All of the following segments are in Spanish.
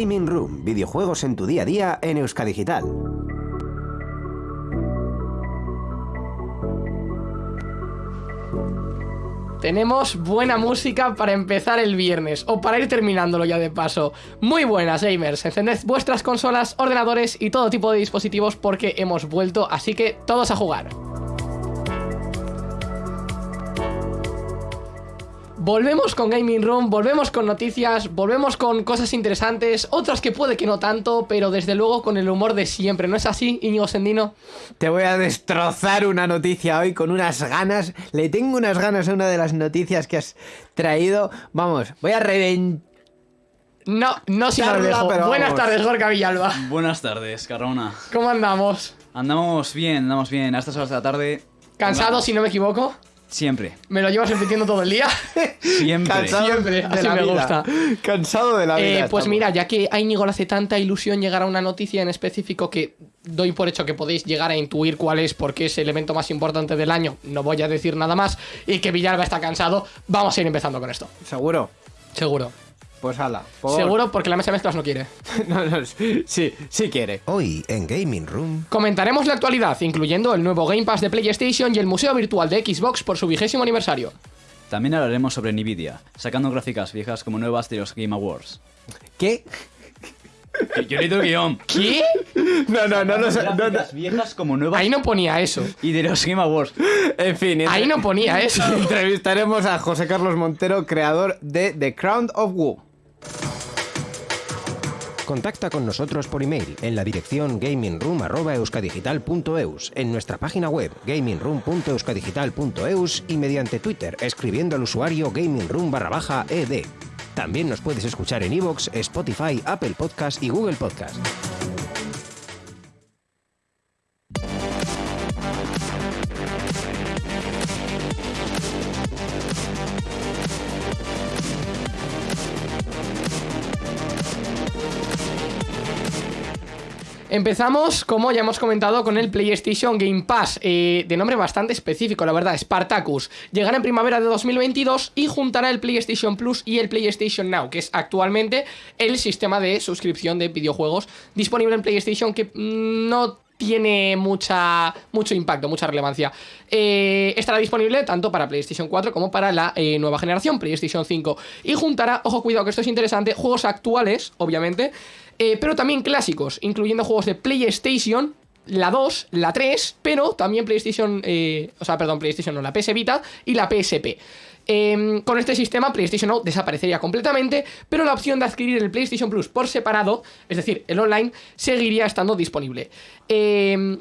Gaming Room, videojuegos en tu día a día en Euskadigital. Tenemos buena música para empezar el viernes o para ir terminándolo ya de paso. Muy buenas gamers, encended vuestras consolas, ordenadores y todo tipo de dispositivos porque hemos vuelto, así que todos a jugar. Volvemos con Gaming Room, volvemos con noticias, volvemos con cosas interesantes, otras que puede que no tanto, pero desde luego con el humor de siempre, ¿no es así, Íñigo Sendino? Te voy a destrozar una noticia hoy con unas ganas. Le tengo unas ganas a una de las noticias que has traído. Vamos, voy a reventar. No, no dejo. pero Buenas vamos. tardes, Gorka Villalba. Buenas tardes, Carrona. ¿Cómo andamos? Andamos bien, andamos bien. A estas horas de la tarde. ¿Cansado, Andamos. si no me equivoco? Siempre. ¿Me lo llevas repitiendo todo el día? Siempre. Cansado Siempre, de así la me vida. gusta. Cansado de la vida. Eh, pues estamos. mira, ya que a Íñigo le hace tanta ilusión llegar a una noticia en específico que doy por hecho que podéis llegar a intuir cuál es, porque es el evento más importante del año, no voy a decir nada más, y que Villalba está cansado, vamos a ir empezando con esto. ¿Seguro? Seguro. Pues ala. por- Seguro porque la mesa de mezclas no quiere. no, no, sí, sí quiere. Hoy en Gaming Room, Comentaremos la actualidad, incluyendo el nuevo Game Pass de PlayStation y el Museo Virtual de Xbox por su vigésimo aniversario. También hablaremos sobre Nvidia, sacando gráficas viejas como nuevas de los Game Awards. ¿Qué? Yo necesito guion. ¿Qué? No, no, no, no, no. Gráficas viejas como nuevas Ahí no ponía eso. y de los Game Awards. En fin, Ahí no ponía eso. entrevistaremos a José Carlos Montero, creador de The Crown of Wu. Contacta con nosotros por email en la dirección gamingroom.euskadigital.eus, en nuestra página web gamingroom.euskadigital.eus y mediante Twitter escribiendo al usuario gamingroom barra baja ed. También nos puedes escuchar en iVoox, Spotify, Apple Podcast y Google Podcast. Empezamos, como ya hemos comentado, con el PlayStation Game Pass, eh, de nombre bastante específico, la verdad, Spartacus. Llegará en primavera de 2022 y juntará el PlayStation Plus y el PlayStation Now, que es actualmente el sistema de suscripción de videojuegos disponible en PlayStation que mm, no tiene mucha, mucho impacto, mucha relevancia. Eh, estará disponible tanto para PlayStation 4 como para la eh, nueva generación, PlayStation 5. Y juntará, ojo, cuidado que esto es interesante, juegos actuales, obviamente, eh, pero también clásicos, incluyendo juegos de PlayStation, la 2, la 3, pero también PlayStation, o sea, perdón, PlayStation no, la PS Vita y la PSP. Eh, con este sistema, PlayStation Now desaparecería completamente, pero la opción de adquirir el PlayStation Plus por separado, es decir, el online, seguiría estando disponible. Eh,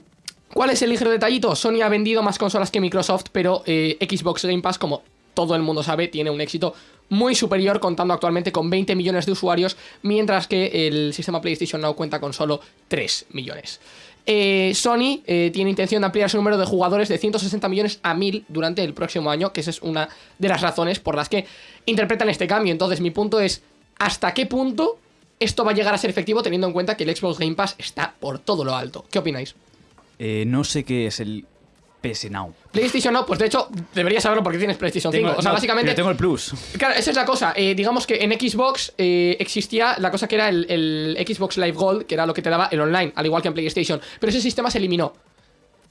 ¿Cuál es el ligero detallito? Sony ha vendido más consolas que Microsoft, pero eh, Xbox Game Pass, como todo el mundo sabe, tiene un éxito muy superior, contando actualmente con 20 millones de usuarios, mientras que el sistema PlayStation Now cuenta con solo 3 millones. Eh, Sony eh, tiene intención de ampliar su número de jugadores de 160 millones a 1000 durante el próximo año, que esa es una de las razones por las que interpretan este cambio. Entonces, mi punto es: ¿hasta qué punto esto va a llegar a ser efectivo teniendo en cuenta que el Xbox Game Pass está por todo lo alto? ¿Qué opináis? Eh, no sé qué es el PS Now. PlayStation Now, pues de hecho, deberías saberlo porque tienes PlayStation 5. o sea, no, básicamente. tengo el Plus. Claro, esa es la cosa. Eh, digamos que en Xbox eh, existía la cosa que era el, el Xbox Live Gold, que era lo que te daba el online, al igual que en PlayStation. Pero ese sistema se eliminó.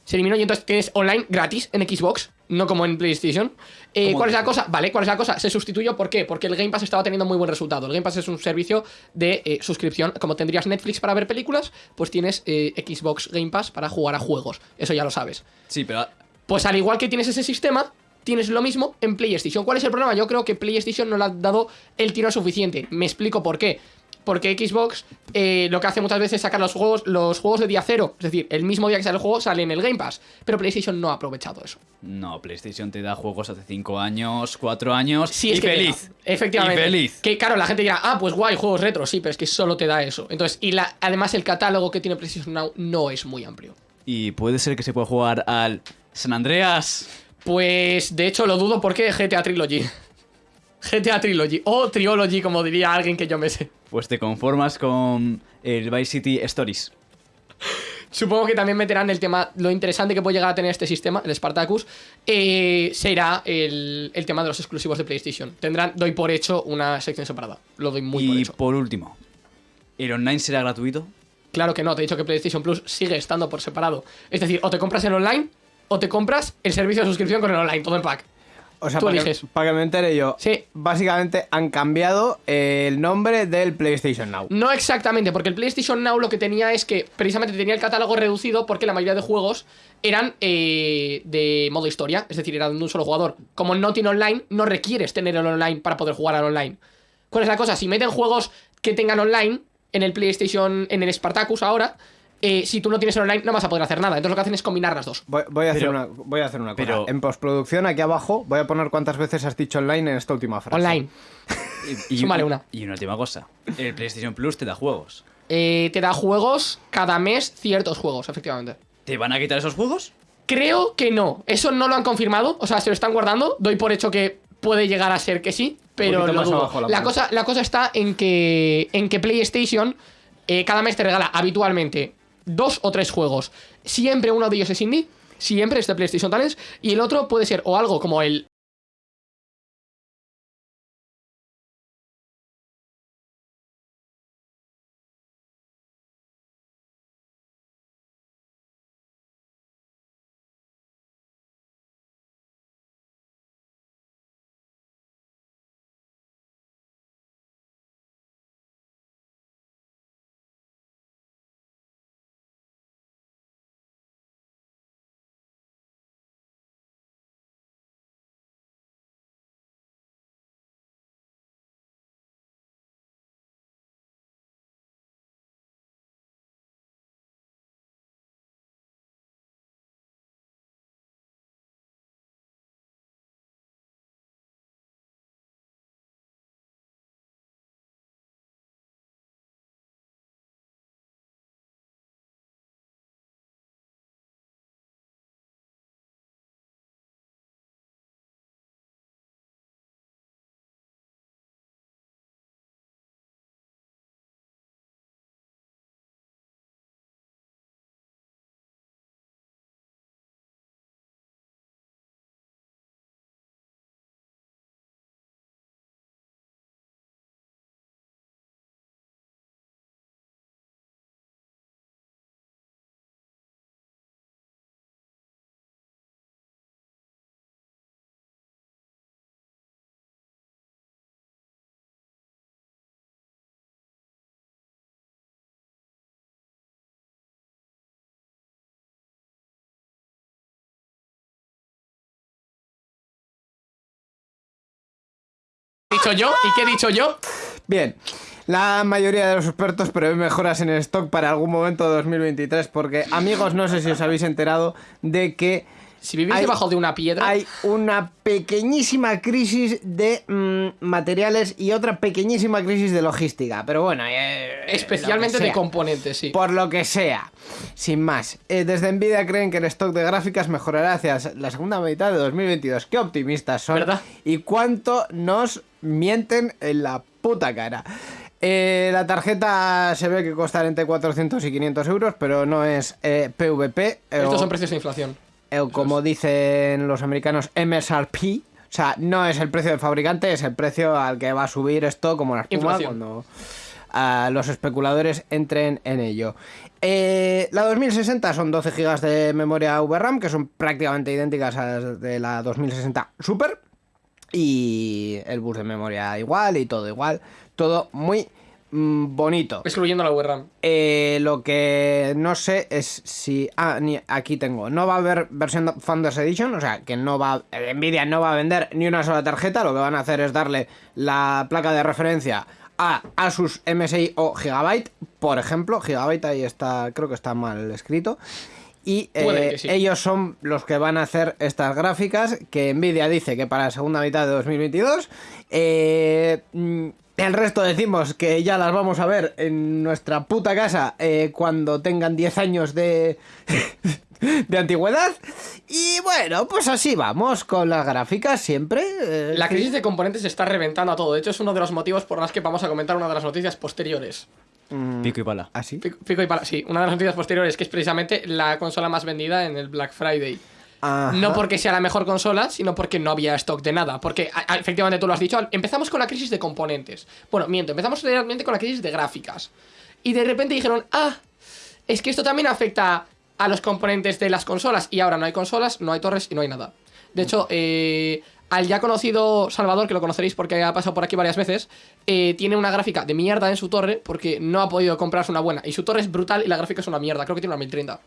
Se eliminó y entonces tienes online gratis en Xbox, no como en PlayStation. Eh, ¿Cómo ¿Cuál es la cosa? Vale, ¿cuál es la cosa? Se sustituyó, ¿por qué? Porque el Game Pass estaba teniendo muy buen resultado. El Game Pass es un servicio de eh, suscripción. Como tendrías Netflix para ver películas, pues tienes eh, Xbox Game Pass para jugar a juegos. Eso ya lo sabes. Sí, pero Pues al igual que tienes ese sistema, tienes lo mismo en PlayStation. ¿Cuál es el problema? Yo creo que PlayStation no le ha dado el tiro suficiente. Me explico por qué. Porque Xbox eh, lo que hace muchas veces es sacar los juegos, los juegos de día cero. Es decir, el mismo día que sale el juego sale en el Game Pass. Pero PlayStation no ha aprovechado eso. no, PlayStation te da juegos hace 5 años, 4 años Sí, es y que feliz. da. Efectivamente. Y feliz. Que claro, la gente dirá, ah, pues guay, juegos retro. Sí, pero es que solo te da eso. Entonces, y la, además el catálogo que tiene PlayStation Now no es muy amplio. Y puede ser que se pueda jugar al San Andreas. Pues de hecho lo dudo porque GTA Trilogy. GTA Trilogy. O Triology, como diría alguien que yo me sé. Pues te conformas con el Vice City Stories. Supongo que también meterán el tema, lo interesante que puede llegar a tener este sistema, el Spartacus, eh, será el, el tema de los exclusivos de PlayStation. Tendrán, doy por hecho, una sección separada. Lo doy muy por y hecho. por último, ¿El online será gratuito? Claro que no, te he dicho que PlayStation Plus sigue estando por separado. Es decir, o te compras el online o te compras el servicio de suscripción con el online, todo en pack. O sea, Tú para que, para que me entere yo. Sí. Básicamente han cambiado el nombre del PlayStation Now. No exactamente, porque el PlayStation Now lo que tenía es que precisamente tenía el catálogo reducido porque la mayoría de juegos eran eh, de modo historia, es decir, eran de un solo jugador. Como no tiene online, no requieres tener el online para poder jugar al online. ¿Cuál es la cosa? Si meten juegos que tengan online en el PlayStation, en el Spartacus ahora, eh, si tú no tienes el online no vas a poder hacer nada. Entonces lo que hacen es combinar las dos. Voy, voy a hacer Pero- una, voy a hacer una cosa. pero- En postproducción, aquí abajo, voy a poner cuántas veces has dicho online en esta última frase. Online. Y, y- Súmale una. Y una última cosa. El PlayStation Plus te da juegos. Eh, te da juegos cada mes, ciertos juegos, efectivamente. ¿Te van a quitar esos juegos? Creo que no. Eso no lo han confirmado. O sea, se lo están guardando. Doy por hecho que puede llegar a ser que sí. Pero lo dudo. la cosa, la cosa está en que, en que PlayStation eh, cada mes te regala habitualmente dos o tres juegos. Siempre uno de ellos es indie. Siempre es de PlayStation Talents. Y el otro puede ser o algo como el dicho yo. ¿Y qué he dicho yo? Bien. La mayoría de los expertos prevén mejoras en el stock para algún momento de 2023 porque, amigos, no sé si os habéis enterado de que Si vivís Hay- debajo de una piedra. hay una pequeñísima crisis de mm, materiales y otra pequeñísima crisis de logística. Pero bueno, eh, especialmente lo que de componentes, sí. Por lo que sea. Sin más. Eh, desde Nvidia creen que el stock de gráficas mejorará hacia la segunda mitad de 2022. Qué optimistas son. ¿Verdad? Y cuánto nos mienten en la puta cara. Eh, la tarjeta se ve que costará entre 400 y 500 euros, pero no es eh, PVP. eh, Estos o- son precios de inflación. eh, o como dicen los americanos, MSRP. O sea, no es el precio del fabricante, es el precio al que va a subir esto como la espuma Inflación. cuando ah, los especuladores entren en ello. Eh, la 2060 son 12 GB de memoria VRAM, que son prácticamente idénticas a las de la 2060 Super. Y el bus de memoria igual y todo igual. Todo muy mm, bonito. Excluyendo la VRAM. Eh, lo que no sé es si. Ah, ni, aquí tengo. No va a haber versión Founders Edition, o sea, que no va. Nvidia no va a vender ni una sola tarjeta. Lo que van a hacer es darle la placa de referencia a Asus MSI o Gigabyte, por ejemplo. Gigabyte ahí está, creo que está mal escrito. Y eh, sí. ellos son los que van a hacer estas gráficas que Nvidia dice que para la segunda mitad de 2022. Eh, mm, el resto decimos que ya las vamos a ver en nuestra puta casa eh, cuando tengan 10 años de, de antigüedad. Y bueno, pues así vamos con las gráficas siempre. eh, La crisis de componentes está reventando a todo. De hecho, es uno de los motivos por los que vamos a comentar una de las noticias posteriores. Pico y pala. ¿Así? Pico, pico y pala. Sí, una de las noticias posteriores, que es precisamente la consola más vendida en el Black Friday. Ajá. No porque sea la mejor consola, sino porque no había stock de nada. Porque, a- a- efectivamente, tú lo has dicho, empezamos con la crisis de componentes. Bueno, miento, empezamos realmente con la crisis de gráficas. Y de repente dijeron, ah, es que esto también afecta a los componentes de las consolas. Y ahora no hay consolas, no hay torres y no hay nada. De hecho, eh, al ya conocido Salvador, que lo conoceréis porque ha pasado por aquí varias veces, eh, tiene una gráfica de mierda en su torre porque no ha podido comprarse una buena. Y su torre es brutal y la gráfica es una mierda. Creo que tiene una 1030.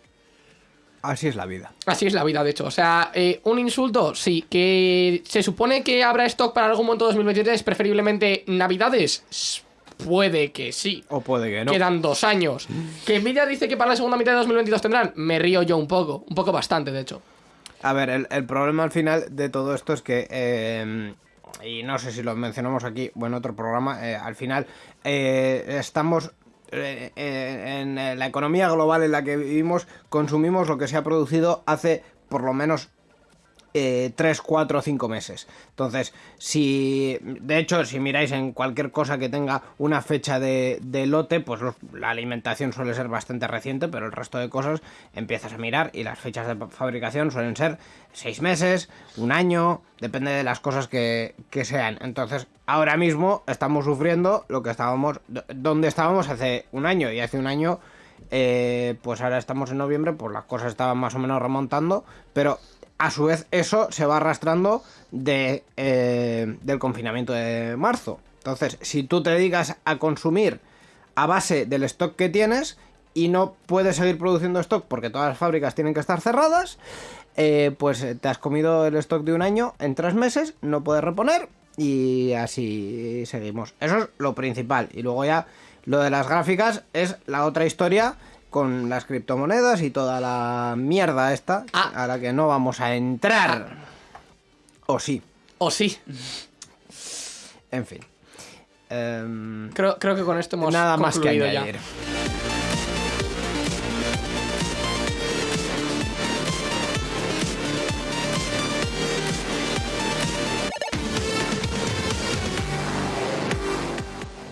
Así es la vida. Así es la vida, de hecho. O sea, eh, un insulto, sí. Que se supone que habrá stock para algún momento de 2023, preferiblemente Navidades. Puede que sí. O puede que no. Quedan dos años. Que Nvidia dice que para la segunda mitad de 2022 tendrán. Me río yo un poco. Un poco bastante, de hecho. A ver, el, el problema al final de todo esto es que, eh, y no sé si lo mencionamos aquí o en otro programa, eh, al final eh, estamos eh, en la economía global en la que vivimos, consumimos lo que se ha producido hace por lo menos eh, 3, 4 o 5 meses. Entonces, si. De hecho, si miráis en cualquier cosa que tenga una fecha de, de lote, pues la alimentación suele ser bastante reciente, pero el resto de cosas empiezas a mirar y las fechas de fabricación suelen ser 6 meses, un año, depende de las cosas que, que sean. Entonces, ahora mismo estamos sufriendo lo que estábamos. donde estábamos hace un año, y hace un año. eh, pues ahora estamos en noviembre, pues las cosas estaban más o menos remontando, pero a su vez eso se va arrastrando de, eh, del confinamiento de marzo. Entonces, si tú te dedicas a consumir a base del stock que tienes y no puedes seguir produciendo stock porque todas las fábricas tienen que estar cerradas, eh, pues eh, te has comido el stock de un año en tres meses, no puedes reponer y así seguimos. Eso es lo principal. Y luego ya lo de las gráficas es la otra historia con las criptomonedas y toda la mierda esta Ah. a la que no vamos a entrar. O sí, O sí. en fin. Em, Creo, creo que con esto hemos nada más que concluido ya. añadir.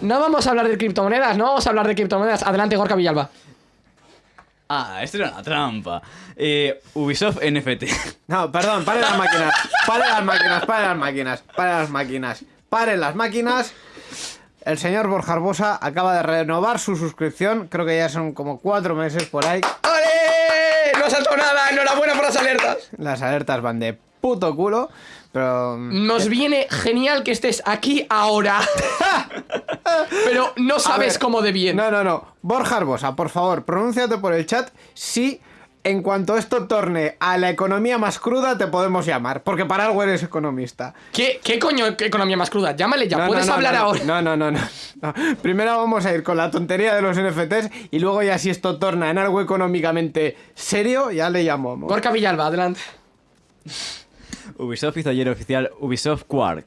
No vamos a hablar de criptomonedas, no vamos a hablar de criptomonedas. Adelante, Gorka Villalba. Ah, esto era una trampa. Eh, Ubisoft NFT. No, perdón, paren las máquinas. Paren las máquinas, paren las máquinas, paren las máquinas. Paren las máquinas. El señor Borja Arbosa acaba de renovar su suscripción. Creo que ya son como cuatro meses por ahí. ¡Ale! No ha saltado nada. Enhorabuena por las alertas. Las alertas van de puto culo. Pero. Nos viene genial que estés aquí ahora. Pero no sabes ver, cómo de bien. No, no, no. Borja Arbosa, por favor, pronúnciate por el chat si en cuanto esto torne a la economía más cruda te podemos llamar. Porque para algo eres economista. ¿Qué, ¿Qué coño qué economía más cruda? Llámale ya, No, puedes no, no, hablar ahora. No, no, no, no, no. Primero vamos a ir con la tontería de los NFTs y luego ya si esto torna en algo económicamente serio, ya le llamamos. Gorka Villalba, adelante. Ubisoft hizo ayer oficial Ubisoft Quark.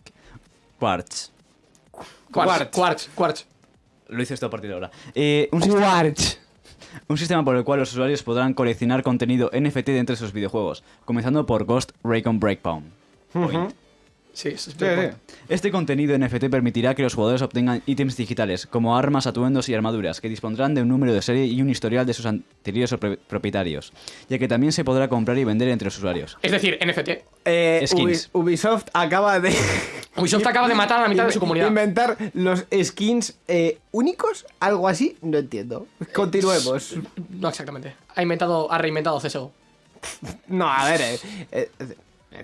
Quartz. Quartz, Quartz, Quartz. Lo hice esto a partir de ahora. Eh, un, sistema, Quartz. un sistema por el cual los usuarios podrán coleccionar contenido NFT dentro de sus videojuegos, comenzando por Ghost Recon Breakpoint. Point. Sí, eso es Sí, sí. Este contenido NFT permitirá que los jugadores obtengan ítems digitales, como armas, atuendos y armaduras, que dispondrán de un número de serie y un historial de sus anteriores pro- propietarios, ya que también se podrá comprar y vender entre los usuarios. Es decir, NFT. Eh, Skins. Ubi- Ubisoft acaba de Ubisoft acaba de matar a la mitad de su comunidad. inventar los skins eh, únicos, algo así, no entiendo. Continuemos. No exactamente. Ha inventado, ha reinventado CSGO. No, a ver, eh, eh, ¿en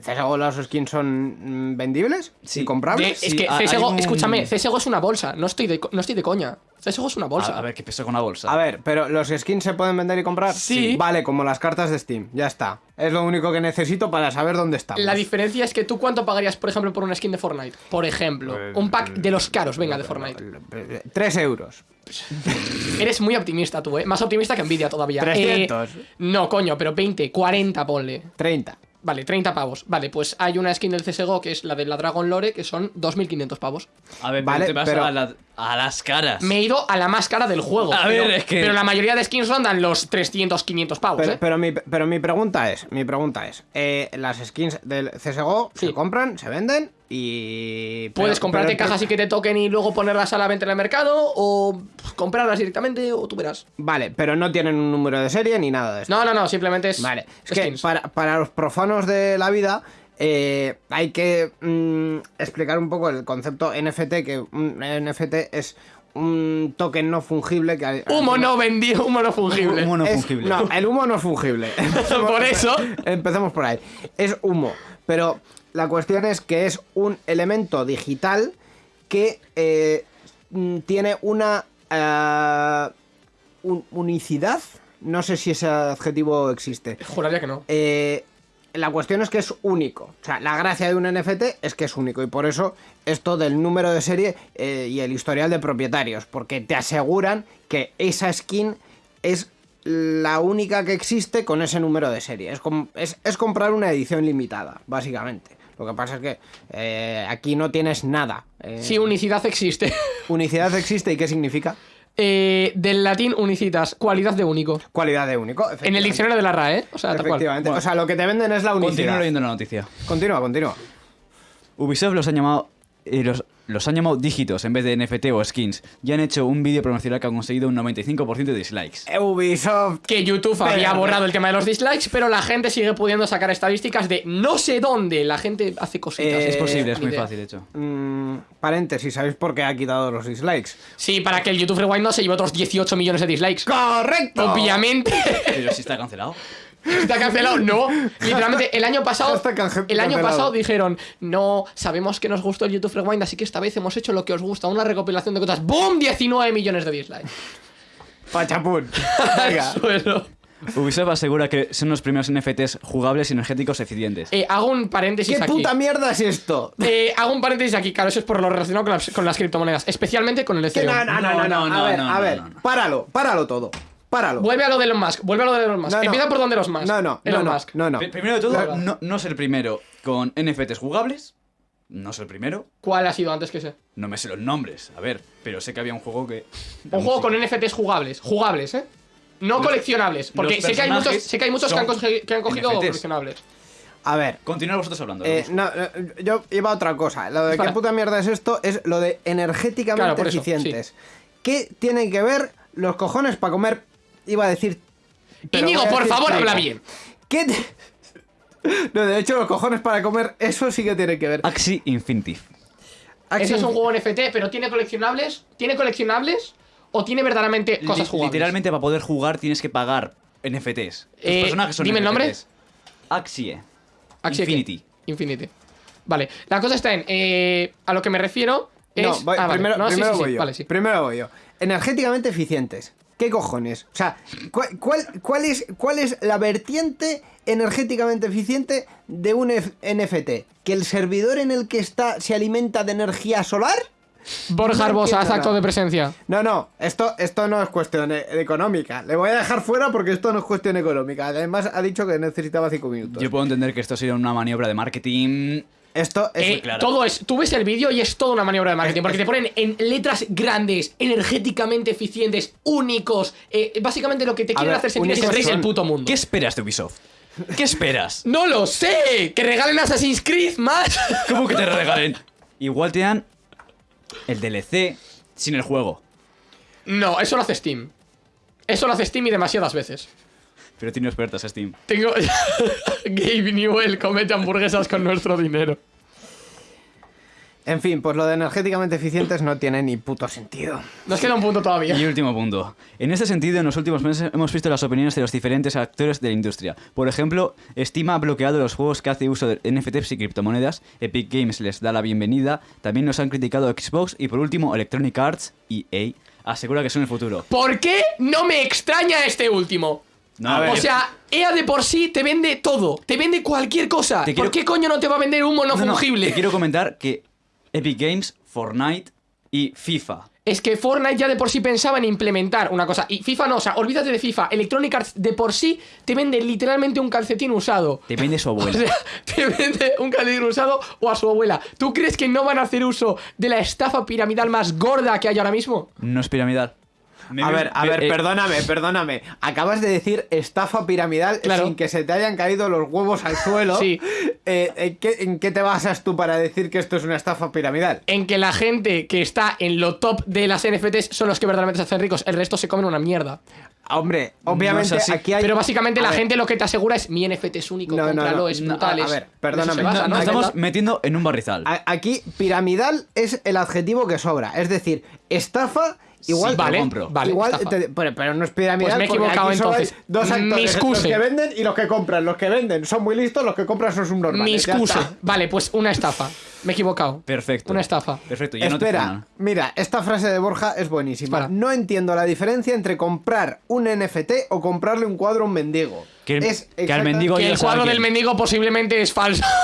CSGO los skins son mm, vendibles? Sí. ¿Y comprables? Es que CSGO, un- escúchame, CSGO es una bolsa. No estoy de, no estoy de coña. CSGO es una bolsa. A, a ver, ¿qué peso con una bolsa? A ver, pero los skins se pueden vender y comprar. Sí. Vale, como las cartas de Steam. Ya está. Es lo único que necesito para saber dónde estamos. La diferencia es que tú cuánto pagarías, por ejemplo, por una skin de Fortnite. Por ejemplo, un pack de los caros, venga, de Fortnite. Tres euros. Eres muy optimista tú, ¿eh? Más optimista que Nvidia todavía. 300. Eh, no, coño, pero 20, 40 ponle. 30. Vale, 30 pavos. Vale, pues hay una skin del CSGO que es la de la Dragon Lore que son 2.500 pavos. A ver, Vale, pero te vas pero- a, la- a las caras. Me he ido a la más cara del juego. A pero, ver, es que- Pero la mayoría de skins rondan los 300, 500 pavos, Pero, ¿eh? pero mi, pero mi pregunta es, mi pregunta es, eh, las skins del CSGO Sí. se compran, se venden y... Puedes pero- comprarte pero- cajas y que te toquen y luego ponerlas a la venta en el mercado o comprarlas directamente o tú verás. Vale, pero no tienen un número de serie ni nada de esto. No, no, no, simplemente es Vale, es que para, para los profanos de la vida eh, hay que mm, explicar un poco el concepto NFT, que un NFT es un token no fungible que... Humo no vendido, humo no fungible. Humo no Es- fungible. No, el humo no es fungible. Empecemos- Por eso. Empecemos por ahí. Es humo. Pero la cuestión es que es un elemento digital que eh, mm, tiene una un- unicidad. No sé si ese adjetivo existe. Juraría que no. Eh, la cuestión es que es único. O sea, la gracia de un NFT es que es único. Y por eso esto del número de serie eh, y el historial de propietarios. Porque te aseguran que esa skin es la única que existe con ese número de serie. Es, com- es- es comprar una edición limitada, básicamente. Lo que pasa es que eh, aquí no tienes nada. Eh, Sí, unicidad existe. Unicidad existe y ¿qué significa? Eh, del latín unicitas, cualidad de único. Cualidad de único. En el diccionario de la RAE, ¿eh? O sea, tal cual. Efectivamente. O sea, lo que te venden es la unicidad. leyendo la noticia. Continúa, continúa. Ubisoft los ha llamado eh, los, los han llamado dígitos en vez de NFT o skins. Ya han hecho un vídeo promocional que ha conseguido un 95% de dislikes. Ubisoft. Que YouTube había Pero- borrado el tema de los dislikes, pero la gente sigue pudiendo sacar estadísticas de no sé dónde. La gente hace cositas. Eh, es posible, es muy idea. fácil, de hecho. Mm, paréntesis, ¿sabéis por qué ha quitado los dislikes? Sí, para que el YouTube Rewind no se lleve otros 18 millones de dislikes. ¡Correcto! Obviamente. Pero si está cancelado. Está cancelado, no. Literalmente, el año pasado. Está el año pasado dijeron: No, sabemos que nos gustó el YouTube Rewind, así que esta vez hemos hecho lo que os gusta, una recopilación de cosas. ¡Boom! 19 millones de dislikes. Pachapún. Venga. Suelo. Ubisoft asegura que son los primeros NFTs jugables y energéticos eficientes. Eh, hago un paréntesis ¿Qué aquí. puta mierda es esto? Eh, hago un paréntesis aquí, claro, eso es por lo relacionado con las, con las criptomonedas, especialmente con el Ethereum. no, no, no, no, no, no, A ver, no, a ver, no, no. páralo, páralo todo. Páralo. Vuelve a lo de Elon Musk, vuelve a lo de Elon Musk. No, no. Empieza por donde los Musk. No, no, Elon no, no, Musk. no, no. Pri- Primero de todo, no, no es el primero con NFTs jugables. No es el primero. ¿Cuál ha sido antes que ese? No me sé los nombres, a ver, pero sé que había un juego que. Un juego con NFTs jugables, jugables, ¿eh? No Los- coleccionables, porque sé que, hay muchos, sé que hay muchos que han, son cogi- que han cogido NFTs. coleccionables. A ver. Continuad vosotros hablando. eh, no, yo iba a otra cosa. Lo de Espera. qué puta mierda es esto es lo de energéticamente Claro, por eso, eficientes. ¿Qué tienen que ver los cojones para comer? Iba a decir. pero Íñigo, por decir favor, habla bien. ¿Qué? No, de hecho, los cojones para comer, eso sí que tiene que ver. Axie Infinitive. Ese es un juego NFT, pero ¿tiene coleccionables? ¿Tiene coleccionables? ¿O tiene verdaderamente cosas Li- jugables? Literalmente, para poder jugar tienes que pagar NFTs. Los Eh, personajes son dime el nombre. NFTs. Axie. Axie qué? Infinity. Infinity. Vale, la cosa está en. eh, a lo que me refiero es. No, voy- ah, vale. primero, No, sí, primero sí, sí, voy yo. Vale, sí. Primero voy yo. Energéticamente eficientes. ¿Qué cojones? O sea, ¿cuál, cuál, cuál es, ¿cuál es la vertiente energéticamente eficiente de un F- NFT? ¿Que el servidor en el que está se alimenta de energía solar? Borja No Arbosa, haz acto de presencia. No, no, esto, esto no es cuestión e- económica. Le voy a dejar fuera porque esto no es cuestión económica. Además, ha dicho que necesitaba 5 minutos. Yo puedo entender que esto sería una maniobra de marketing. Esto es. Eh, claro. Todo es. Tú ves el vídeo y es toda una maniobra de marketing. Porque te ponen en letras grandes, energéticamente eficientes, únicos. eh, básicamente lo que te quieren ver, hacer sentir es el del son- puto mundo. ¿Qué esperas de Ubisoft? ¿Qué esperas? ¡No lo sé! ¡Que regalen Assassin's Creed más! ¿Cómo que te regalen? Igual te dan el DLC sin el juego. no, eso lo hace Steam. Eso lo hace Steam y demasiadas veces. Pero tiene ofertas Steam. Tengo. Gabe Newell comete hamburguesas con nuestro dinero. En fin, pues lo de energéticamente eficientes no tiene ni puto sentido. Nos queda un punto todavía. Y último punto. En este sentido, en los últimos meses hemos visto las opiniones de los diferentes actores de la industria. Por ejemplo, Steam ha bloqueado los juegos que hace uso de NFTs y criptomonedas, Epic Games les da la bienvenida, también nos han criticado Xbox y por último Electronic Arts y EA asegura que son el futuro. ¿Por qué no me extraña este último? No, A ver. O sea, EA de por sí te vende todo, te vende cualquier cosa. Te ¿Por qué coño no te va a vender humo no, No, no, fungible? te quiero comentar que Epic Games, Fortnite y FIFA Es que Fortnite ya de por sí pensaba en implementar una cosa. Y FIFA no, o sea, olvídate de FIFA. Electronic Arts de por sí te vende literalmente un calcetín usado. te vende su O abuela. sea, te vende un calcetín usado o a su abuela. ¿Tú crees que no van a hacer uso de la estafa piramidal más gorda que hay ahora mismo? No es piramidal. Me- A ver, a me- ver, eh, perdóname, perdóname. Acabas de decir estafa piramidal Claro. sin que se te hayan caído los huevos al suelo. Sí. Eh, ¿en, qué, en qué te basas tú para decir que esto es una estafa piramidal? En que la gente que está en lo top de las NFTs son los que verdaderamente se hacen ricos. El resto se comen una mierda. Hombre, obviamente No es así. aquí hay. Pero básicamente A la ver, gente lo que te asegura es mi NFT es único, No, no, es No, brutal. a- ver, perdóname, se basa, no, ¿no? Nos no, estamos no. metiendo en un barrizal. Aquí, piramidal es el adjetivo que sobra. Es decir, estafa Igual, Sí, te lo vale, compro. vale, igual te- pero, pero no es piramidal Pues me he equivocado entonces. dos actores, los que venden y los que compran. Los que venden son muy listos, los que compran son subnormales. Mi está. Vale, pues una estafa. Me he equivocado. Perfecto. Una estafa. Perfecto, ya no te Espera, mira, esta frase de Borja es buenísima. Espera. No entiendo la diferencia entre comprar un NFT o comprarle un cuadro a un mendigo. Que el- Es que al mendigo Que el cuadro del mendigo posiblemente es falso.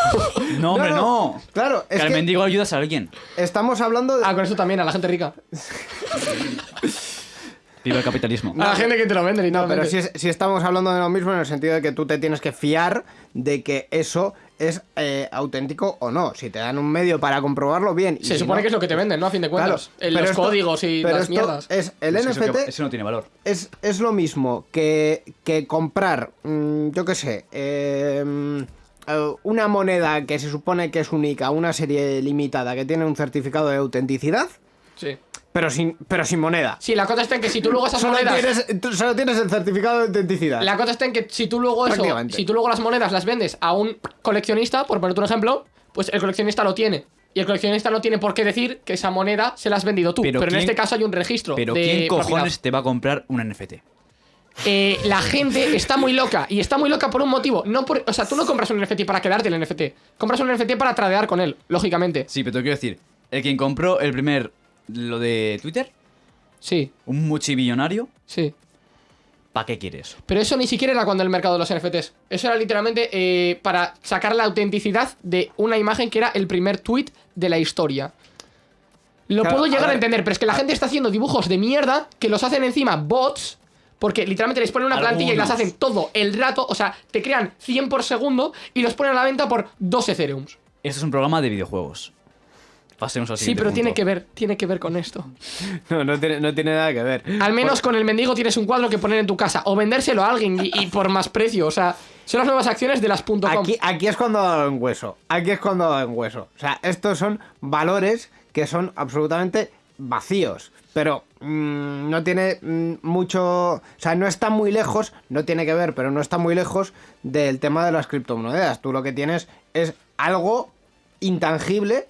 No, hombre, no. Claro, Que es al que mendigo ayudas a alguien. estamos hablando de... ah, con eso también, a la gente rica. Viva el capitalismo. A la gente que te lo vende, No, literalmente. pero si, es- si estamos hablando de lo mismo en el sentido de que tú te tienes que fiar de que eso es eh, auténtico o no. Si te dan un medio para comprobarlo, bien. y Se si supone no- que es lo que te venden, ¿no? A fin de Claro, cuentas. En pero los esto- códigos y pero las esto mierdas. Es, el Es NFT eso, que- eso no tiene valor. es, es lo mismo que, que comprar, mm, yo qué sé, eh, mm, eh, una moneda que se supone que es única, una serie limitada que tiene un certificado de autenticidad, Sí. pero sin, pero sin moneda. Sí, la cosa está en que si tú luego esas Solo monedas. tienes, tú solo tienes el certificado de autenticidad. La cosa está en que si tú luego eso, si tú luego las monedas las vendes a un coleccionista, por ponerte un ejemplo, pues el coleccionista lo tiene. Y el coleccionista no tiene por qué decir que esa moneda se la has vendido tú. Pero, Pero en este caso hay un registro. Pero de ¿quién propiedad. cojones te va a comprar un NFT? Eh, la gente está muy loca. Y está muy loca por un motivo. No por, o sea, tú no compras un NFT para quedarte el NFT. Compras un NFT para tradear con él, lógicamente. Sí, pero te quiero decir, el quien compró el primer, lo de Twitter, Sí, un multimillonario, sí. ¿para qué quiere eso? Pero eso ni siquiera era cuando el mercado de los NFTs. Eso era literalmente eh, para sacar la autenticidad de una imagen que era el primer tweet de la historia. Lo Claro, puedo llegar a, ver, entender, pero es que la gente está haciendo dibujos de mierda que los hacen encima bots. Porque literalmente les ponen una plantilla y las hacen todo el rato. O sea, te crean 100 por segundo y los ponen a la venta por 2 Ethereums. Esto es un programa de videojuegos. Pasemos al Sí, pero punto. tiene que ver, tiene que ver con esto. No, no tiene, no tiene nada que ver. Al menos con el mendigo tienes un cuadro que poner en tu casa o vendérselo a alguien y, y por más precio. O sea, son las nuevas acciones de las .com. Aquí, aquí es cuando ha dado en hueso. Aquí es cuando ha dado en hueso. O sea, estos son valores que son absolutamente vacíos. Pero mm, no tiene mm, mucho. O sea, no está muy lejos. No tiene que ver, pero no está muy lejos del tema de las criptomonedas. Tú lo que tienes es algo intangible.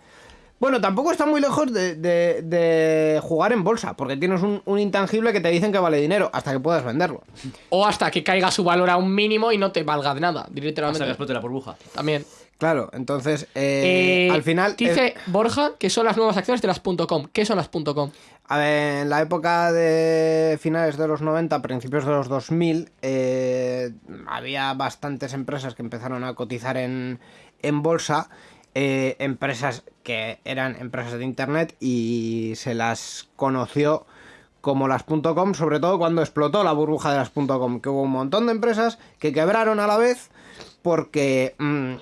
Bueno, tampoco está muy lejos de, de- de jugar en bolsa, porque tienes un, un intangible que te dicen que vale dinero hasta que puedas venderlo. O hasta que caiga su valor a un mínimo y no te valga de nada, Hasta que directamente. explote la burbuja. También. Claro, entonces, eh, Eh, al final. Dice es- Borja que son las nuevas acciones de las .com. ¿Qué son las .com? A ver, en la época de finales de los 90, principios de los 2000, eh, había bastantes empresas que empezaron a cotizar en, en bolsa, eh, empresas que eran empresas de internet y se las conoció como las .com, sobre todo cuando explotó la burbuja de las .com, que hubo un montón de empresas que quebraron a la vez porque, mm,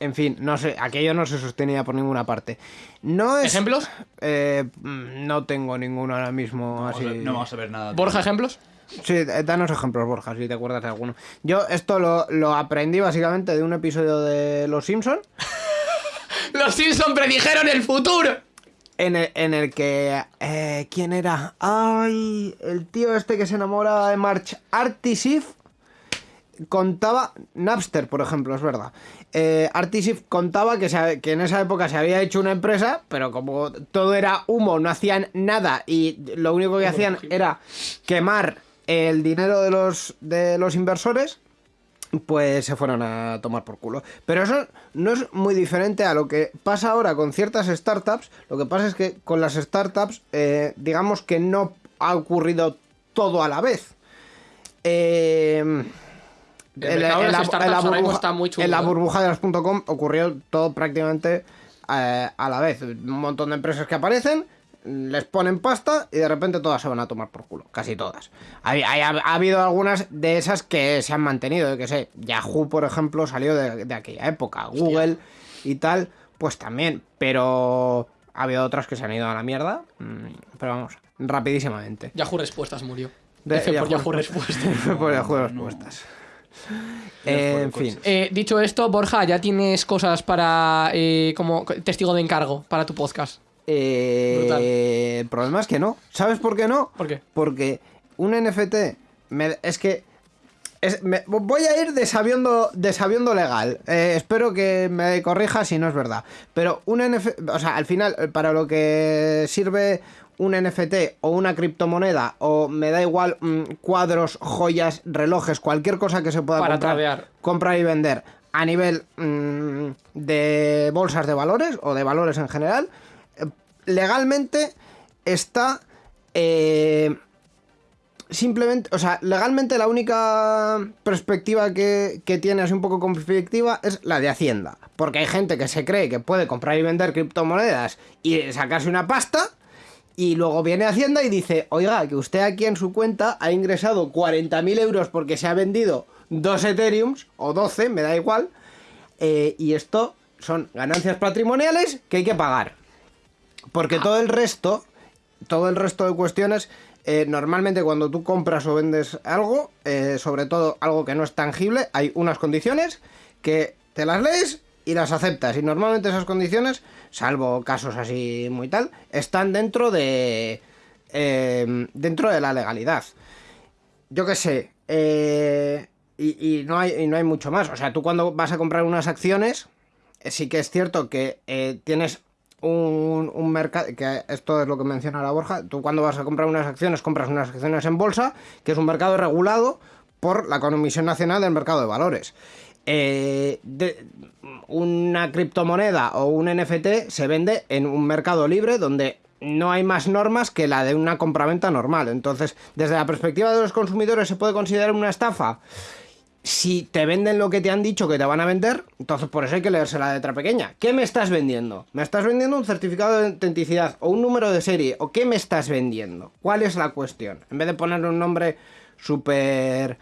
en fin, no sé, aquello no se sostenía por ninguna parte. No es, ¿Ejemplos? eh, mm, no tengo ninguno ahora mismo Vamos a así. ver- no vamos a ver nada. Borja, ejemplos. Sí, eh, danos ejemplos, Borja, si te acuerdas de alguno. Yo esto lo, lo aprendí básicamente de un episodio de Los Simpson Los Simpson predijeron el futuro. en el, en el que... eh, ¿Quién era? Ay, el tío este que se enamora de March Artisif contaba... Napster, por ejemplo, es verdad. Eh, Artisif contaba que, se- que en esa época se había hecho una empresa, pero como todo era humo, no hacían nada y lo único que hacían era quemar el dinero de los, de los inversores, pues se fueron a tomar por culo. Pero eso no es muy diferente a lo que pasa ahora con ciertas startups. Lo que pasa es que con las startups, eh, digamos que no ha ocurrido todo a la vez. Eh, El mercado de las startups ahora mismo está muy chulo, en la ¿eh? burbuja de las .com ocurrió todo prácticamente eh, a la vez. Un montón de empresas que aparecen, les ponen pasta y de repente todas se van a tomar por culo. Casi todas. Ha, ha habido algunas de esas que se han mantenido. Yo que sé, Yahoo, por ejemplo, salió de, de aquella época. Google y tal, pues también. Pero ha habido otras que se han ido a la mierda. Mm, Pero vamos, rapidísimamente. Yahoo Respuestas murió. De- F por Yahoo Yahoo Respuestas. por Yahoo respuestas. Eh, en fin. Eh, dicho esto, Borja, ya tienes cosas para eh, como testigo de encargo para tu podcast. Eh, el problema es que no. ¿Sabes por qué no? ¿Por qué? Porque un NFT me- es que es- me- voy a ir de sabiendo, de sabiendo legal. Eh, espero que me corrija si no es verdad. Pero un NFT, o sea, al final, para lo que sirve un NFT o una criptomoneda, o me da igual mm, cuadros, joyas, relojes, cualquier cosa que se pueda Para comprar, tradear. comprar y vender a nivel mm, de bolsas de valores o de valores en general, legalmente está eh, simplemente, o sea, legalmente la única perspectiva que, que tiene así un poco conflictiva es la de Hacienda. Porque hay gente que se cree que puede comprar y vender criptomonedas y sacarse una pasta. Y luego viene Hacienda y dice, oiga, que usted aquí en su cuenta ha ingresado 40.000 euros porque se ha vendido dos Ethereums o 12, me da igual. eh, y esto son ganancias patrimoniales que hay que pagar. Porque todo el resto, todo el resto de cuestiones, eh, normalmente cuando tú compras o vendes algo, eh, sobre todo algo que no es tangible, hay unas condiciones que te las lees y las aceptas. Y normalmente esas condiciones, salvo casos así muy tal, están dentro de eh, dentro de la legalidad. Yo qué sé. eh, y, y no hay, y no hay mucho más. O sea, tú cuando vas a comprar unas acciones, sí que es cierto que eh, tienes un, un mercado, que esto es lo que menciona la Borja, tú cuando vas a comprar unas acciones, compras unas acciones en bolsa, que es un mercado regulado por la Comisión Nacional del Mercado de Valores. Eh, de- una criptomoneda o un NFT se vende en un mercado libre donde no hay más normas que la de una compraventa normal. Entonces, desde la perspectiva de los consumidores, ¿se puede considerar una estafa? Si te venden lo que te han dicho que te van a vender, entonces por eso hay que leerse la letra pequeña. ¿Qué me estás vendiendo? ¿Me estás vendiendo un certificado de autenticidad o un número de serie? ¿O qué me estás vendiendo? ¿Cuál es la cuestión? En vez de ponerle un nombre súper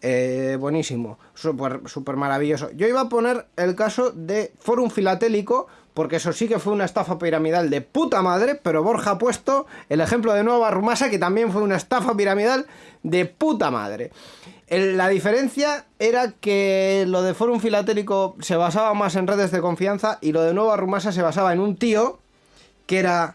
eh, buenísimo, súper súper maravilloso. Yo iba a poner el caso de Forum Filatélico, porque eso sí que fue una estafa piramidal de puta madre, pero Borja ha puesto el ejemplo de Nueva Rumasa, que también fue una estafa piramidal de puta madre. La diferencia era que lo de Forum Filatélico se basaba más en redes de confianza y lo de Nueva Rumasa se basaba en un tío que era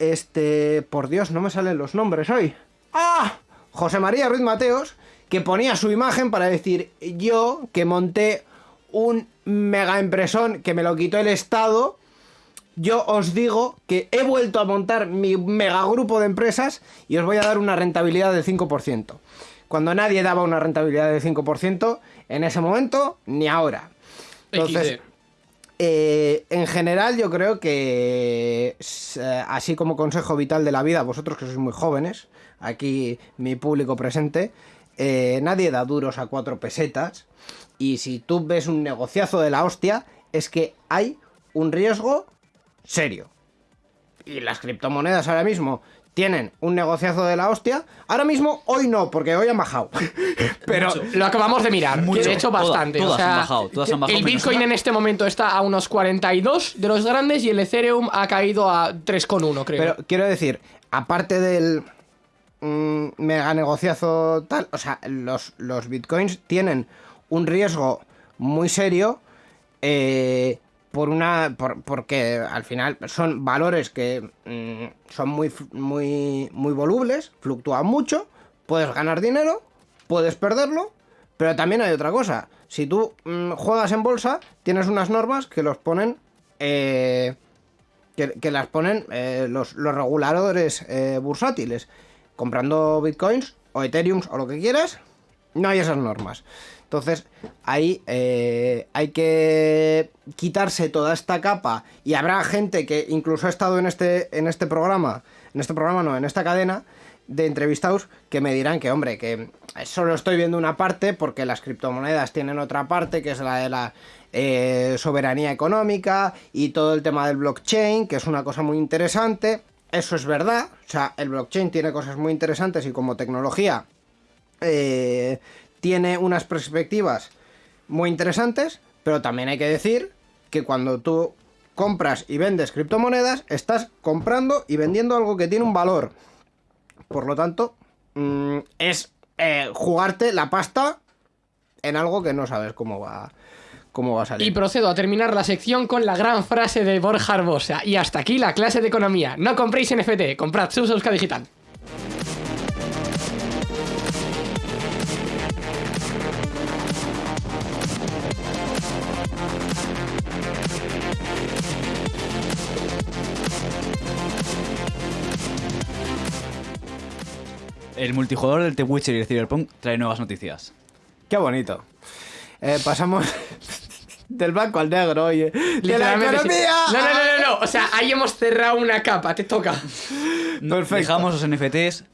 este, por Dios, no me salen los nombres hoy. ¡Ah! José María Ruiz Mateos, que ponía su imagen para decir, yo que monté un mega impresón que me lo quitó el Estado, yo os digo que he vuelto a montar mi mega grupo de empresas y os voy a dar una rentabilidad del 5%. Cuando nadie daba una rentabilidad del 5% en ese momento, ni ahora. Entonces, eh, en general, yo creo que, eh, así como consejo vital de la vida, vosotros que sois muy jóvenes, aquí mi público presente, eh, nadie da duros a cuatro pesetas. Y si tú ves un negociazo de la hostia, es que hay un riesgo serio. Y las criptomonedas ahora mismo tienen un negociazo de la hostia. Ahora mismo, hoy no, porque hoy han bajado. Pero Lo acabamos de mirar, Mucho. de hecho Toda- bastante. todas o sea, han bajado, todas han bajado el Bitcoin una. en este momento está a unos 42 de los grandes y el Ethereum ha caído a 3,1 creo. Pero quiero decir, aparte del mm, mega negociazo tal, o sea, los, los bitcoins tienen un riesgo muy serio eh, por una por- porque al final son valores que mm, son muy muy muy volubles, fluctúan mucho, puedes ganar dinero, puedes perderlo, pero también hay otra cosa. Si tú mm, juegas en bolsa, tienes unas normas que los ponen eh, que, que las ponen eh, los, los reguladores eh, bursátiles. Comprando bitcoins o ethereums o lo que quieras, no hay esas normas. Entonces, ahí eh, hay que quitarse toda esta capa y habrá gente que incluso ha estado en este, en este programa, en este programa no, en esta cadena de entrevistados que me dirán que, hombre, que solo estoy viendo una parte porque las criptomonedas tienen otra parte que es la de la eh, soberanía económica y todo el tema del blockchain, que es una cosa muy interesante. Eso es verdad, o sea, el blockchain tiene cosas muy interesantes y como tecnología eh, tiene unas perspectivas muy interesantes, pero también hay que decir que cuando tú compras y vendes criptomonedas, estás comprando y vendiendo algo que tiene un valor. Por lo tanto, mm, es eh, jugarte la pasta en algo que no sabes cómo va, cómo va a salir. Y procedo a terminar la sección con la gran frase de Borja Arbosa. Y hasta aquí la clase de economía. No compréis NFT, comprad sus Euska Digital. El multijugador del The Witcher y el Cyberpunk trae nuevas noticias. Qué bonito. Eh, pasamos del blanco al negro, oye. ¡De la economía! No, no, no, no, no. O sea, ahí hemos cerrado una capa, te toca. Perfecto. Dejamos los NFTs,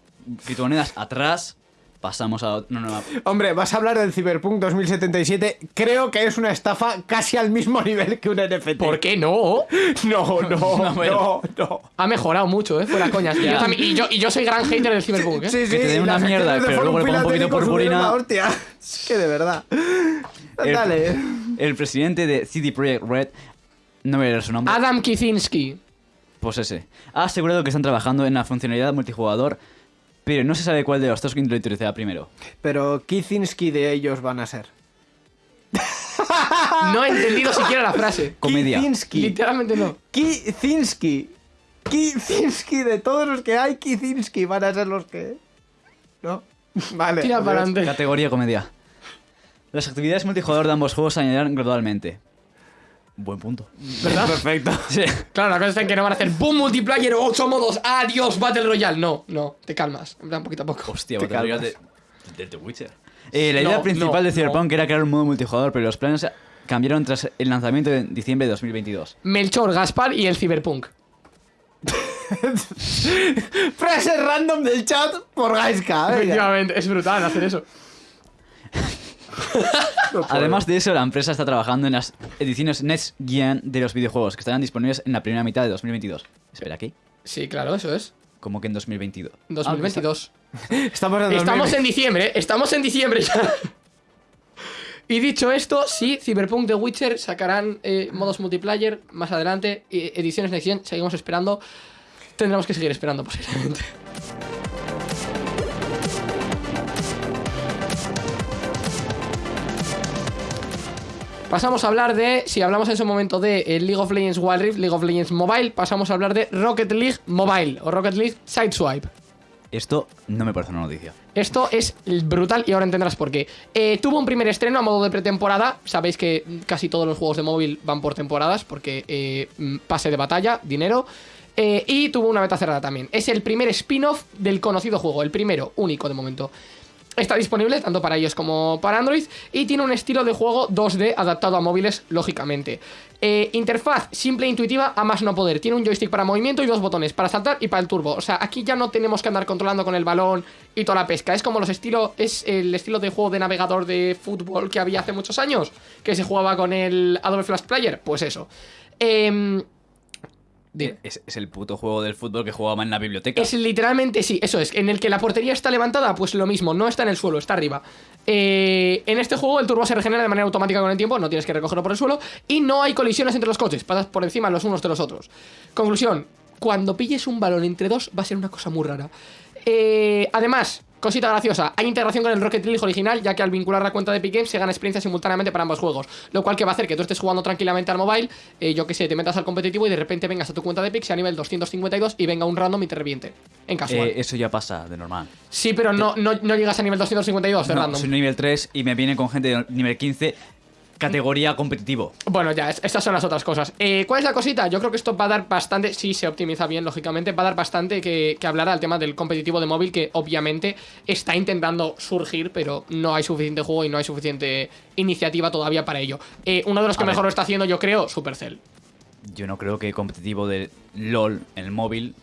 criptomonedas atrás, pasamos a una nueva... Hombre, vas a hablar del Cyberpunk 2077. Creo que es una estafa casi al mismo nivel que un NFT. ¿Por qué no? No, no, no, bueno. no. Ha mejorado mucho, ¿eh? Fuera coñas. Y yo, también- y, yo, y yo soy gran hater del Cyberpunk, ¿eh? Sí, sí, Que te den una mierda, de pero luego le ponga un poquito purpurina. la hostia. Es que de verdad. El- Dale. El presidente de CD Projekt Red, no voy a leer su nombre, Adam Kicinski. pues ese, ha asegurado que están trabajando en la funcionalidad multijugador, pero no se sabe cuál de los dos lo introducirá primero. Pero Kicinski de ellos van a ser. No he entendido siquiera la frase. Comedia. Kicinski. Literalmente no. Kicinski. Kicinski, de todos los que hay, Kicinski van a ser los que. ¿No? Vale. Tira para adiós. adelante. Categoría comedia. Las actividades multijugador de ambos juegos se añadirán gradualmente. Buen punto. ¿Verdad? Perfecto. Sí. Claro, la cosa está en que no van a hacer boom multiplayer 8 modos. Adiós, Battle Royale. No, no, te calmas. En plan, poquito a poco. Hostia, Te Battle Royale calmas. de, de The Witcher. Eh, la idea No, principal no, de Cyberpunk era crear un modo multijugador, pero los planes cambiaron tras el lanzamiento en diciembre de 2022. Melchor, Gaspar y el Cyberpunk. Frase random del chat por Gaiska. Efectivamente, es brutal hacer eso. Además de eso, la empresa está trabajando en las ediciones Next Gen de los videojuegos, que estarán disponibles en la primera mitad de 2022. Espera, ¿qué? Sí, claro, eso es. Como que en 2022. 2022. Estamos en Estamos 2020. en diciembre, ¿eh? estamos en diciembre ya. Y dicho esto, sí, Cyberpunk The Witcher sacarán eh, modos multiplayer más adelante, ediciones Next Gen, seguimos esperando. Tendremos que seguir esperando posiblemente. Pasamos a hablar de, si hablamos en ese momento de eh, League of Legends Wild Rift, League of Legends Mobile, pasamos a hablar de Rocket League Mobile o Rocket League Sideswipe. Esto no me parece una noticia. Esto es brutal y ahora entenderás por qué. Eh, tuvo un primer estreno a modo de pretemporada. Sabéis que casi todos los juegos de móvil van por temporadas porque eh, mm, pase de batalla, dinero. Eh, y tuvo una beta cerrada también. Es el primer spin-off del conocido juego, el primero, único de momento. Está disponible tanto para iOS como para Android y tiene un estilo de juego 2D adaptado a móviles, lógicamente. Eh, interfaz simple e intuitiva a más no poder. Tiene un joystick para movimiento y dos botones, para saltar y para el turbo. O sea, aquí ya no tenemos que andar controlando con el balón y toda la pesca. Es como los estilos, es el estilo de juego de navegador de fútbol que había hace muchos años, que se jugaba con el Adobe Flash Player. Pues eso. Dime. Es, es el puto juego del fútbol que jugaba en la biblioteca. Es literalmente, sí, eso es. En el que la portería está levantada, pues lo mismo, no está en el suelo, está arriba. Eh, en este juego el turbo se regenera de manera automática con el tiempo, no tienes que recogerlo por el suelo. Y no hay colisiones entre los coches, pasas por encima los unos de los otros. Conclusión, cuando pilles un balón entre dos va a ser una cosa muy rara. Eh, además, cosita graciosa, hay integración con el Rocket League original, ya que al vincular la cuenta de Epic Games se gana experiencia simultáneamente para ambos juegos. Lo cual que va a hacer que tú estés jugando tranquilamente al mobile, eh, yo que sé, te metas al competitivo y de repente vengas a tu cuenta de Epic, sea nivel 252 y venga un random y te reviente. En casual. Eh, eso ya pasa de normal. Sí, pero no, no, no llegas a nivel 252 de No, random. soy nivel 3 y me viene con gente de nivel 15, categoría competitivo. Bueno, ya, es- estas son las otras cosas. Eh, ¿Cuál es la cosita? Yo creo que esto va a dar bastante, si se optimiza bien, lógicamente, va a dar bastante que, que hablar al tema del competitivo de móvil, que obviamente está intentando surgir, pero no hay suficiente juego y no hay suficiente iniciativa todavía para ello. Eh, uno de los que A ver. mejor lo está haciendo, yo creo, Supercell. Yo no creo que competitivo de LOL en el móvil.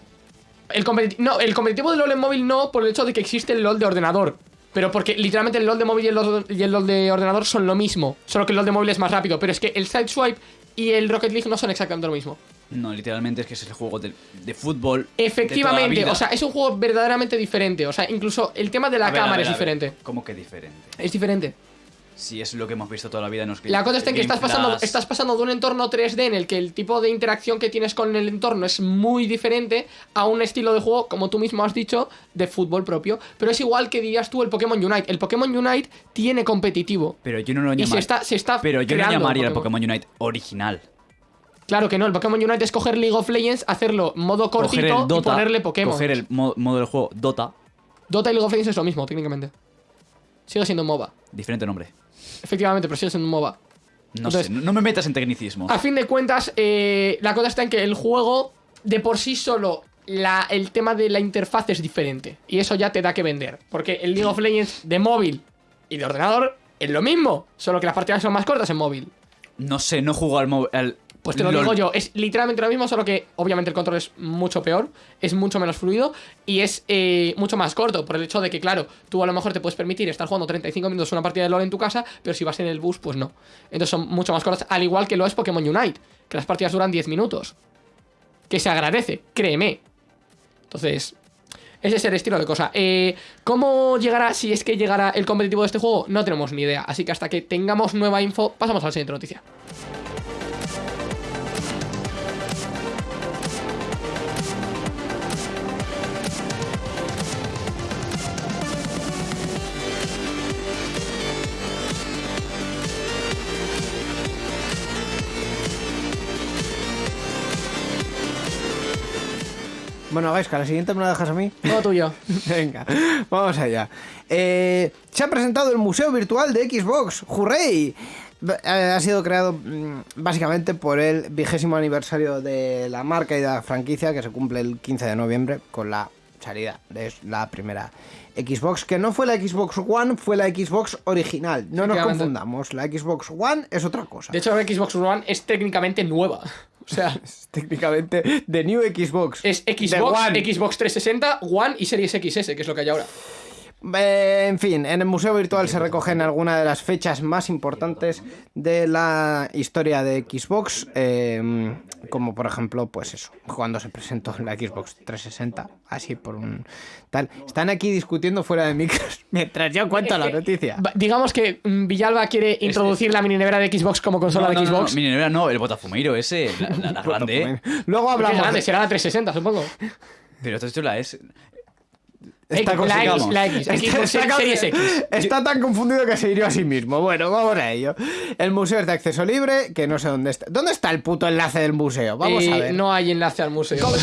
El, no, el competitivo de LOL en móvil no, por el hecho de que existe el LOL de ordenador. Pero porque literalmente el LOL de móvil y el LOL, y el LOL de ordenador son lo mismo. Solo que el LOL de móvil es más rápido. Pero es que el Sideswipe y el Rocket League no son exactamente lo mismo. No, literalmente es que es el juego de, de fútbol. de toda la Efectivamente, vida. o sea, es un juego verdaderamente diferente. O sea, incluso el tema de la A cámara ver, es diferente. ¿Cómo que diferente? Es diferente. Si es lo que hemos visto toda la vida en los La cosa está en que estás pasando, estás pasando de un entorno 3D en el que el tipo de interacción que tienes con el entorno es muy diferente a un estilo de juego, como tú mismo has dicho, de fútbol propio. Pero es igual que dirías tú el Pokémon Unite. El Pokémon Unite tiene competitivo. Pero yo no lo llamaría. se está, se está Pero yo no llamaría el Pokémon Unite original. Claro que no, el Pokémon Unite es coger League of Legends, hacerlo modo cortito Dota. y ponerle Pokémon. Coger el mo- modo del juego Dota. Dota y League of Legends es lo mismo, técnicamente. Sigue siendo MOBA. Diferente nombre. Efectivamente, pero sigue siendo un MOBA. No Entonces- sé, no, me metas en tecnicismos. A fin de cuentas, eh, la cosa está en que el juego de por sí solo la- el tema de la interfaz es diferente. Y eso ya te da que vender. Porque el League of Legends de móvil y de ordenador es lo mismo. Solo que las partidas son más cortas en móvil. No sé, no juego al móvil. al- Pues te lo LOL. digo yo, es literalmente lo mismo, solo que obviamente el control es mucho peor, es mucho menos fluido y es eh, mucho más corto, por el hecho de que, claro, tú a lo mejor te puedes permitir estar jugando 35 minutos una partida de LoL en tu casa, pero si vas en el bus, pues no. Entonces son mucho más cortas, al igual que lo es Pokémon Unite, que las partidas duran 10 minutos. Que se agradece, créeme. Entonces, ese es el estilo de cosa. Eh, ¿Cómo llegará, si es que llegará el competitivo de este juego? No tenemos ni idea. Así que hasta que tengamos nueva info, pasamos a la siguiente noticia. Bueno, Gaisca, la siguiente me la dejas a mí. Todo tuyo. Venga, vamos allá. Eh, se ha presentado el Museo Virtual de Xbox. ¡Hurray! Eh, Ha sido creado mm, básicamente por el vigésimo aniversario de la marca y de la franquicia que se cumple el 15 de noviembre con la salida de la primera Xbox, que no fue la Xbox One, fue la Xbox original. No nos confundamos, la Xbox One es otra cosa. De hecho, la Xbox One es técnicamente nueva. O sea, Es técnicamente de New Xbox. es The Xbox. Xbox 360, One y Series XS, que es lo que hay ahora. Eh, en fin, en el Museo Virtual se recogen algunas de las fechas más importantes de la historia de Xbox, eh, como por ejemplo, pues eso, cuando se presentó la Xbox 360, así por un tal. Están aquí discutiendo fuera de micros mientras yo cuento la noticia. Digamos que mm, Villalba quiere introducir la mini nevera de Xbox como consola No, no, de no, no, Xbox. mi nevera no, el botafumeiro ese, la, la- la grande. ¿eh? Luego es hablamos. grande, será la 360, supongo. Pero esto la es. Está X- la X, la X, Está- Series X. Está tan confundido que se hirió a sí mismo. Bueno, vamos a ello. El museo es de acceso libre, que no sé dónde está. ¿Dónde está el puto enlace del museo? Vamos Eh, a ver. No hay enlace al museo. ¿Cómo,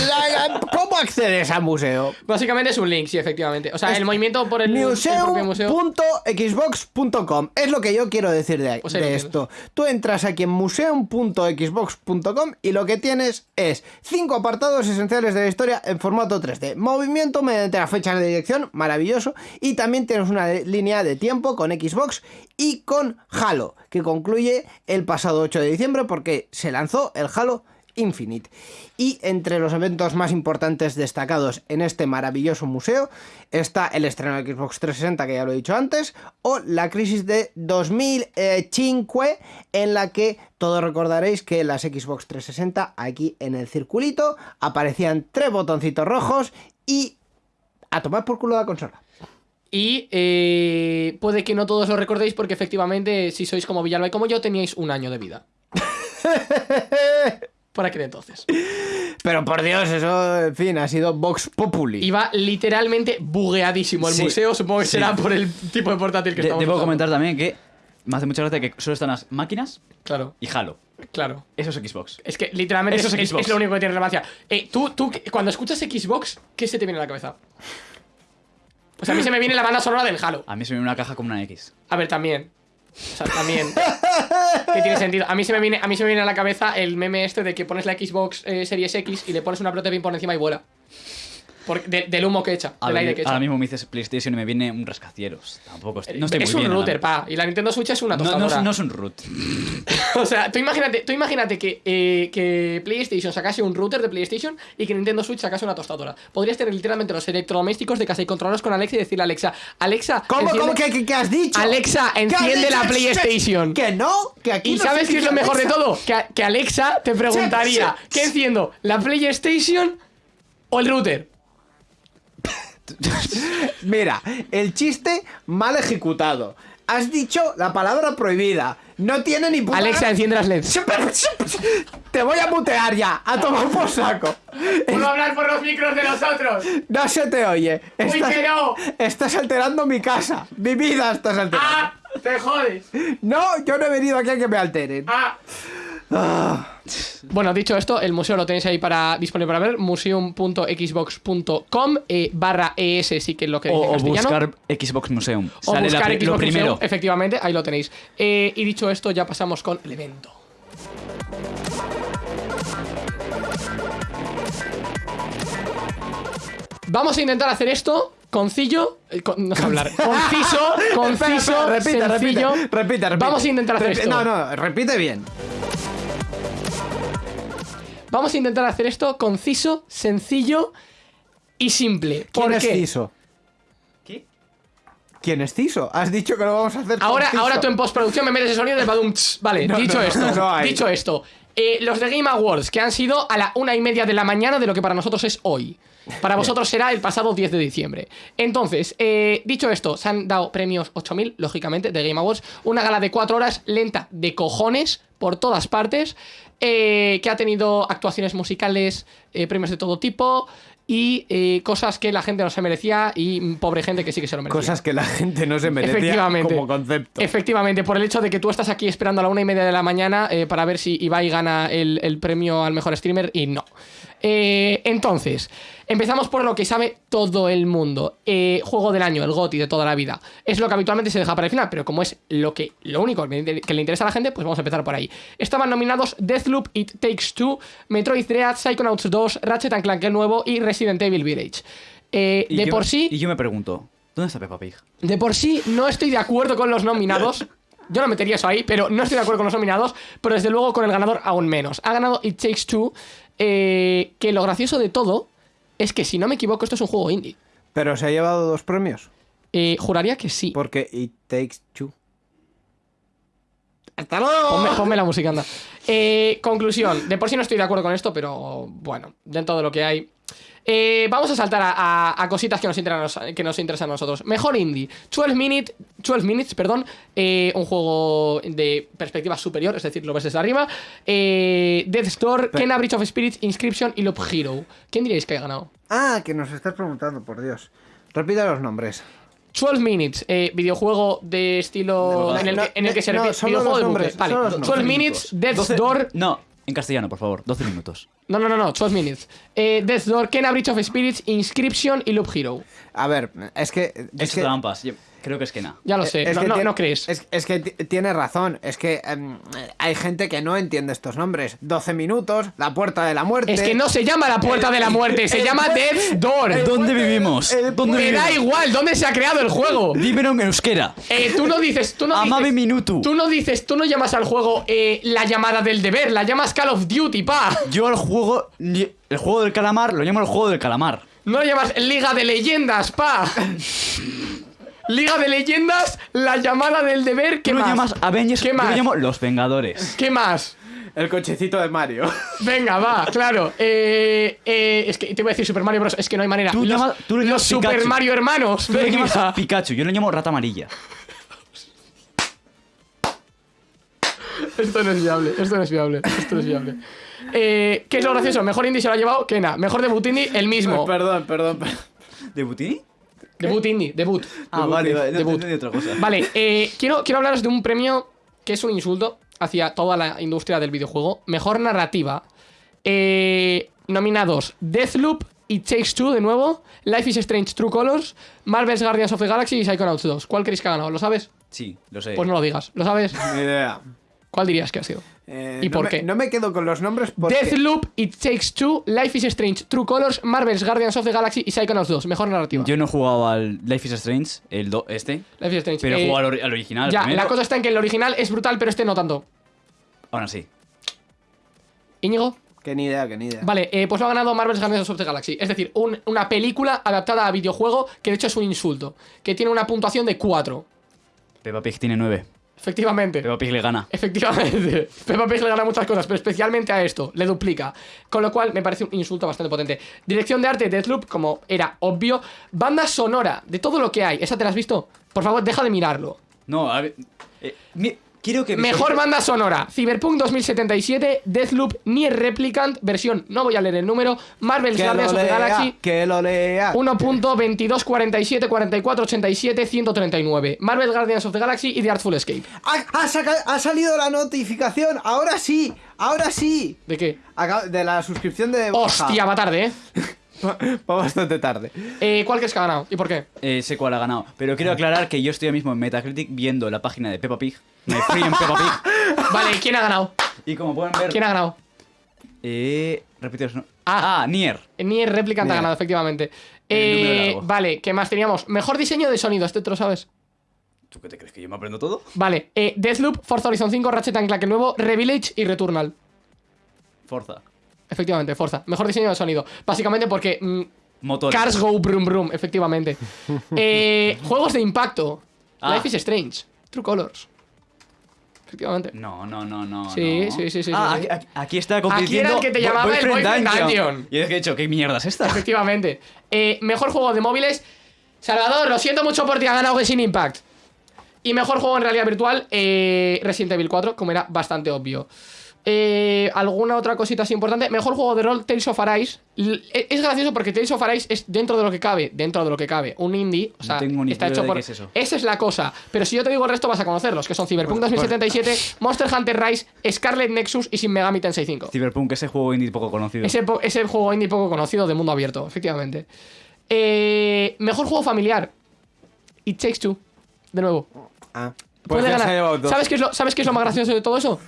cómo accedes al museo? Básicamente es un link, sí, efectivamente. O sea, el movimiento por el, el museo. Museo.xbox.com es lo que yo quiero decir de, Pues de esto. Tú entras aquí en museum.xbox.com y lo que tienes es cinco apartados esenciales de la historia en formato 3D. Movimiento mediante las fechas de dirección, maravilloso. Y también tienes una línea de tiempo con Xbox y con Halo, que concluye el pasado 8 de diciembre porque se lanzó el Halo Infinite. Y entre los eventos más importantes destacados en este maravilloso museo está el estreno de Xbox 360, que ya lo he dicho antes, o la crisis de 2005, en la que todos recordaréis que las Xbox 360, aquí en el circulito, aparecían tres botoncitos rojos y a tomar por culo la consola. Y eh, puede que no todos lo recordéis porque efectivamente, si sois como Villalba y como yo, teníais un año de vida. Por aquel entonces. Pero por Dios, eso, en fin, ha sido Vox Populi. Iba literalmente bugueadísimo el Sí, museo, supongo que sí. será por el tipo de portátil que De- estamos debo usando. comentar también que me hace mucha gracia que solo están las máquinas Claro, y Halo. claro. Eso es Xbox. Es que literalmente Eso es, es es- Xbox. es lo único que tiene relevancia. Eh, tú, tú, cuando escuchas Xbox, ¿qué se te viene a la cabeza? Pues a mí se me viene la banda sonora del Halo. A mí se me viene una caja como una X. A ver, también. O sea, también. que tiene sentido. A mí se me viene, a mí se me viene a la cabeza el meme este de que pones la Xbox eh, Series X y le pones una pelota de ping por encima y vuela. Por- de- del humo que echa, Ahora, del aire que echa. ahora mismo me dices PlayStation y me viene un rascacielos. Tampoco estoy, no estoy es muy un bien. router, pa. Y la Nintendo Switch es una No, no, tostadora. es- no es un root. O sea, tú imagínate, tú imagínate que, eh, que PlayStation sacase un router de PlayStation y que Nintendo Switch sacase una tostadora. Podrías tener literalmente los electrodomésticos de casa y controlarlos con Alexa y decirle a Alexa, Alexa, ¿Cómo, enciende- cómo, qué, qué- qué has dicho? Alexa, ¿Qué has enciende la PlayStation. Que no, que aquí ¿Y no sabes qué es lo mejor de todo? Que, que Alexa te preguntaría, ¿qué enciendo? ¿La PlayStation o el router? Mira, el chiste mal ejecutado. Has dicho la palabra prohibida. No tiene ni puta Alexa, enciende las LEDs. Te voy a mutear ya, a tomar por saco. ¿Puedo hablar por los micros de nosotros? No se te oye. Estás, que no. estás alterando mi casa. Mi vida estás alterando. ¡Ah! ¡Te jodes! No, yo no he venido aquí a que me alteren. ¡Ah! Bueno, dicho esto, el museo lo tenéis ahí para disponible para ver, museum.xbox.com eh, barra ES, sí que es lo que dice O, o buscar Xbox Museum. O Sale buscar Xbox lo primero. Museum, efectivamente, ahí lo tenéis. Eh, y dicho esto, ya pasamos con el evento. Vamos a intentar hacer esto concillo, eh, con- no sé hablar, conciso, conciso, Espera, espera, repite, sencillo. repite, repite, repite. Vamos a intentar hacer esto. No, no, repite bien. Vamos a intentar hacer esto conciso, sencillo y simple. ¿Quién ¿Por es? Ciso? ¿Qué? ¿Quién es Ciso? Has dicho que lo vamos a hacer Ahora, conciso. ahora tú en postproducción me metes el sonido de badum. Vale, No, dicho no, esto, dicho esto. eh, los de Game Awards, que han sido a la una y media de la mañana de lo que para nosotros es hoy. Para vosotros será el pasado 10 de diciembre. Entonces, eh, dicho esto, se han dado premios 8000, lógicamente, de Game Awards. Una gala de 4 horas lenta de cojones por todas partes. eh, que ha tenido actuaciones musicales, eh, premios de todo tipo. Y eh, cosas que la gente no se merecía y mm, pobre gente que sí que se lo merecía. Cosas que la gente no se merecía Efectivamente. como concepto. Efectivamente, por el hecho de que tú estás aquí esperando a la una y media de la mañana eh, para ver si Ibai gana el, el premio al mejor streamer y no. Eh, entonces, empezamos por lo que sabe todo el mundo. Eh, juego del año, el GOTI de toda la vida. Es lo que habitualmente se deja para el final, pero como es lo que lo único que le interesa a la gente, pues vamos a empezar por ahí. Estaban nominados Deathloop, It Takes Two, Metroid Dread, Psychonauts 2, Ratchet Clank el nuevo y Resident Evil Village. Eh, Y de yo por me- sí... Y yo me pregunto, ¿dónde está Peppa Pig? De por sí no estoy de acuerdo con los nominados. Yo no metería eso ahí, pero no estoy de acuerdo con los nominados. Pero desde luego con el ganador aún menos. Ha ganado It Takes Two. Eh, que lo gracioso de todo es que, si no me equivoco, esto es un juego indie. Pero se ha llevado dos premios. Eh, juraría que sí. Porque It Takes Two. ¡Hasta luego! Ponme, ponme la música, anda. Eh, conclusión. De por sí no estoy de acuerdo con esto, pero bueno, dentro de lo que hay. Eh, vamos a saltar a, a- a cositas que nos, interesan, que nos interesan a nosotros. Mejor indie. 12 Minutes, 12 minutes perdón. eh, un juego de perspectiva superior, es decir, lo ves desde arriba. Eh, Death's Door, Kena Bridge of Spirits, Inscription y Loop Hero. ¿Quién diréis que ha ganado? Ah, que nos estás preguntando, por Dios. Repite los nombres. 12 Minutes, eh, videojuego de estilo No, en el, no, que, en el que se no, repite. solo videojuego los de nombres, bucle. Vale, solo los 12 nombres. Minutes, Death's 12 Door. No, en castellano, por favor, 12 minutos. No, no, no, no, 12 minutes. Eh, Death Door, Kena Bridge of Spirits, Inscription y Loop Hero. A ver, es que. Es Es que trampas, yo creo que es que nada. Ya lo sé, es no, que no, tiene- no crees. Es, es que ti- tiene razón. Es que em, hay gente que no entiende estos nombres. 12 minutos, la puerta de la muerte. Es que no se llama la puerta de la muerte, se el llama Death's Door. ¿Dónde vivimos? el ¿Dónde Me da igual, ¿dónde se ha creado el juego? Dímelo en euskera. Eh, tú no dices, tú no Amame dices, minuto. tú no dices, tú no llamas al juego eh, la llamada del deber, la llamas Call of Duty, pa. Yo al juego, el juego del calamar, lo llamo el juego del calamar. No lo llamas Liga de Leyendas, pa. Liga de Leyendas, la llamada del deber, ¿qué Tú lo más? llamas Avengers, ¿Qué yo más? lo llamo Los Vengadores. ¿Qué más? El cochecito de Mario. Venga, va, claro. Eh, eh, es que te voy a decir Super Mario Bros. Es que no hay manera. Tú los llamas- tú le los llamas Super Pikachu. Mario hermanos. Tú lo venga. llamas Pikachu, yo lo llamo Rata Amarilla. Esto no es viable, esto no es viable, esto no es viable. Eh, ¿Qué es lo gracioso? Mejor indie se lo ha llevado Kena. Mejor debut indie, el mismo. perdón, perdón, perdón. ¿De Butini? Debut indie, debut. Ah, vale, vale, no, Debut. entendí otra cosa. Vale, eh, quiero, quiero hablaros de un premio que es un insulto hacia toda la industria del videojuego. Mejor narrativa. Eh, nominados Deathloop, It Takes Two de nuevo, Life is Strange True Colors, Marvel's Guardians of the Galaxy y Psychonauts 2. ¿Cuál creéis que ha ganado? ¿Lo sabes? Sí, lo sé. Pues no lo digas. ¿Lo sabes? Ni idea. ¿Cuál dirías que ha sido? Eh, ¿Y no por me- qué? No me quedo con los nombres porque... Deathloop, It Takes Two, Life is Strange True Colors, Marvel's Guardians of the Galaxy y Psychonauts 2. Mejor narrativa. Yo no he jugado al Life is Strange, el do- este, Life is Strange. pero he Eh, jugado al, ori- al original. Ya, primero. la cosa está en que el original es brutal, pero este no tanto. Ahora sí. Íñigo. Que ni idea, que ni idea. Vale, eh, pues lo ha ganado Marvel's Guardians of the Galaxy. Es decir, un- una película adaptada a videojuego que de hecho es un insulto. Que tiene una puntuación de 4. Peppa Pig tiene 9. Efectivamente. Peppa Pig le gana. Efectivamente. Peppa Pig le gana muchas cosas, pero especialmente a esto, le duplica. Con lo cual me parece un insulto bastante potente. Dirección de arte, Deathloop, como era obvio. Banda sonora, de todo lo que hay. ¿Esa te la has visto? Por favor, deja de mirarlo. No, a ver. eh, mi- quiero que. Mejor banda sonora: Cyberpunk 2077, Deathloop, Nier Replicant, versión, no voy a leer el número, Marvel's Guardians of the Galaxy. que lo lea. 1.22, 47, 44, 87, 139. Marvel Guardians of the Galaxy y The Artful Escape. Ha, ha saca- ha salido la notificación. Ahora sí, ahora sí. ¿De qué? Acab- de la suscripción de. Hostia, va tarde, ¿eh? Va bastante tarde. eh ¿Cuál crees que ha ganado? ¿Y por qué? Eh, sé cuál ha ganado. Pero quiero aclarar que yo estoy ahora mismo en Metacritic viendo la página de Peppa Pig. Me free en Peppa Pig. Vale, ¿quién ha ganado? Y como pueden ver. ¿Quién ha ganado? Eh, no- Ah. Ah, Nier. Nier Replicant ha ganado, efectivamente. Eh, vale, ¿qué más teníamos? Mejor diseño de sonido, este te lo sabes. ¿Tú qué te crees que yo me aprendo todo? Vale, eh, Deathloop, Forza Horizon 5, Ratchet and Clank el nuevo, Revillage y Returnal. Forza. Efectivamente, Forza. Mejor diseño de sonido. Básicamente porque mm, Motores. Cars Go Brum Brum, efectivamente. Eh, juegos de impacto. Ah. Life is Strange. True Colors. Efectivamente. No, no, no, no. Sí, no. sí, sí, sí, Ah, sí, aquí, aquí- aquí está compitiendo. era el que te Boy- llamaba el Boyfriend Dungeon. Y es que he dicho, ¿qué mierda es esta? Efectivamente. Eh, mejor juego de móviles. Salvador, lo siento mucho por ti, ha ganado Genshin Impact. Y mejor juego en realidad virtual, eh, Resident Evil 4, como era bastante obvio. Eh, ¿Alguna otra cosita así importante? Mejor juego de rol, Tales of Arise. L- e- Es gracioso porque Tales of Arise es dentro de lo que cabe, dentro de lo que cabe, un indie. O No sea, tengo ni está hecho por. qué es eso. Esa es la cosa. Pero si yo te digo el resto, vas a conocerlos, que son Cyberpunk Pues, 2077, Monster Hunter Rise, Scarlet Nexus y Shin Megami Tensei 5. Cyberpunk, ese juego indie poco conocido. Ese, po- ese juego indie poco conocido de mundo abierto, efectivamente. Eh, mejor juego familiar. It Takes Two. De nuevo. Ah, pues Puede ya se ha ganar. ¿Sabes qué, es lo, ¿Sabes qué es lo más gracioso de todo eso?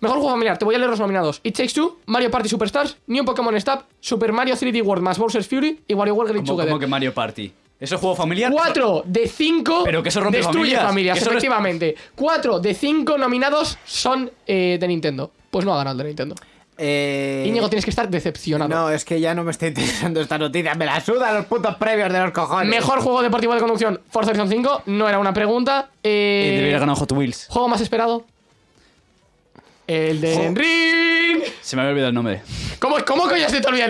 Mejor juego familiar. Te voy a leer los nominados. It Takes Two, Mario Party Superstars, New Pokémon Snap, Super Mario 3D World más Bowser's Fury y WarioWare como, Together. como que Mario Party. ¿Eso es juego familiar? 4 de 5 Pero que eso rompe destruye familias. familias, eso efectivamente. 4 de 5 nominados son eh, de Nintendo. Pues no ha ganado el de Nintendo. Eh, Íñigo, tienes que estar decepcionado. No, es que ya no me está interesando esta noticia. Me la suda los putos previos de los cojones. Mejor juego deportivo de conducción, Forza Horizon 5. No era una pregunta. Eh, Eh, debería haber ganado Hot Wheels. Juego más esperado. El de Ring. Se me había olvidado el nombre. ¿Cómo, cómo coño se te olvidó?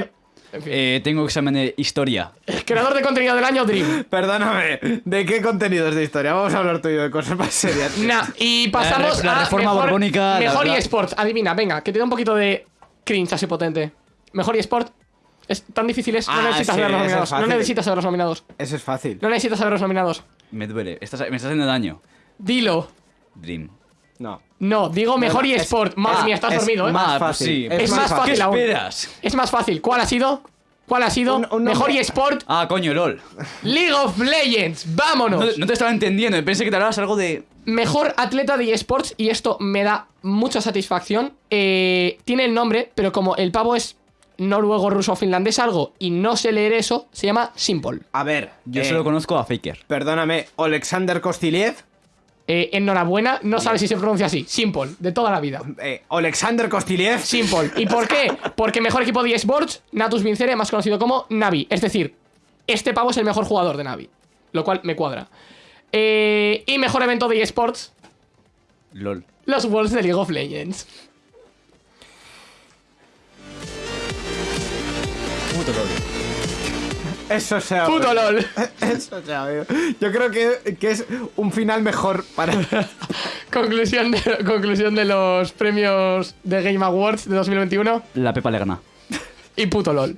En fin. Eh, tengo examen de historia. Creador de contenido del año, Dream. Perdóname, ¿de qué contenidos de historia? Vamos a hablar tú y yo de cosas más serias. Nah, y pasamos La la a mejor, borbónica, la Mejor verdad. eSport. Adivina, venga, que te da un poquito de cringe así potente. Mejor eSport. Es tan difícil es. No Ah, necesitas sí, saber los nominados. No necesitas saber los nominados. Eso es fácil. No necesitas saber los nominados. Me duele. Estás- me estás haciendo daño. Dilo. Dream. No. No, digo mejor no, es- eSport. Madre ah, mía, estás es dormido, ¿eh? más Ah, pues fácil. sí. Es más fácil ¿Qué aún. esperas? Es más fácil. ¿Cuál ha sido? ¿Cuál ha sido? Un- un Mejor eSport, Ah, coño, LOL. League of Legends. ¡Vámonos! No, no te estaba entendiendo. Pensé que te hablabas algo de. Mejor atleta de eSports, y esto me da mucha satisfacción. eh, tiene el nombre, pero como el pavo es noruego, ruso, finlandés, algo, y no sé leer eso, se llama Simple. A ver, Yo eh, solo conozco a Faker. Perdóname, Alexander Kostiliev. Eh, enhorabuena, no sabes si se pronuncia así. Simple, de toda la vida. Eh, Alexander Kostiliev. Simple. ¿Y por qué? Porque mejor equipo de eSports, Natus Vincere, más conocido como Navi. Es decir, este pavo es el mejor jugador de Navi. Lo cual me cuadra. Eh, y mejor evento de eSports, LOL. los Worlds de League of Legends. Puto LOL. Eso se ha Puto. LOL. Eso se ha oído. Yo creo que, que es un final mejor para. conclusión, de, conclusión de los premios de Game Awards de 2021. La Pepa le gana. Y puto LOL.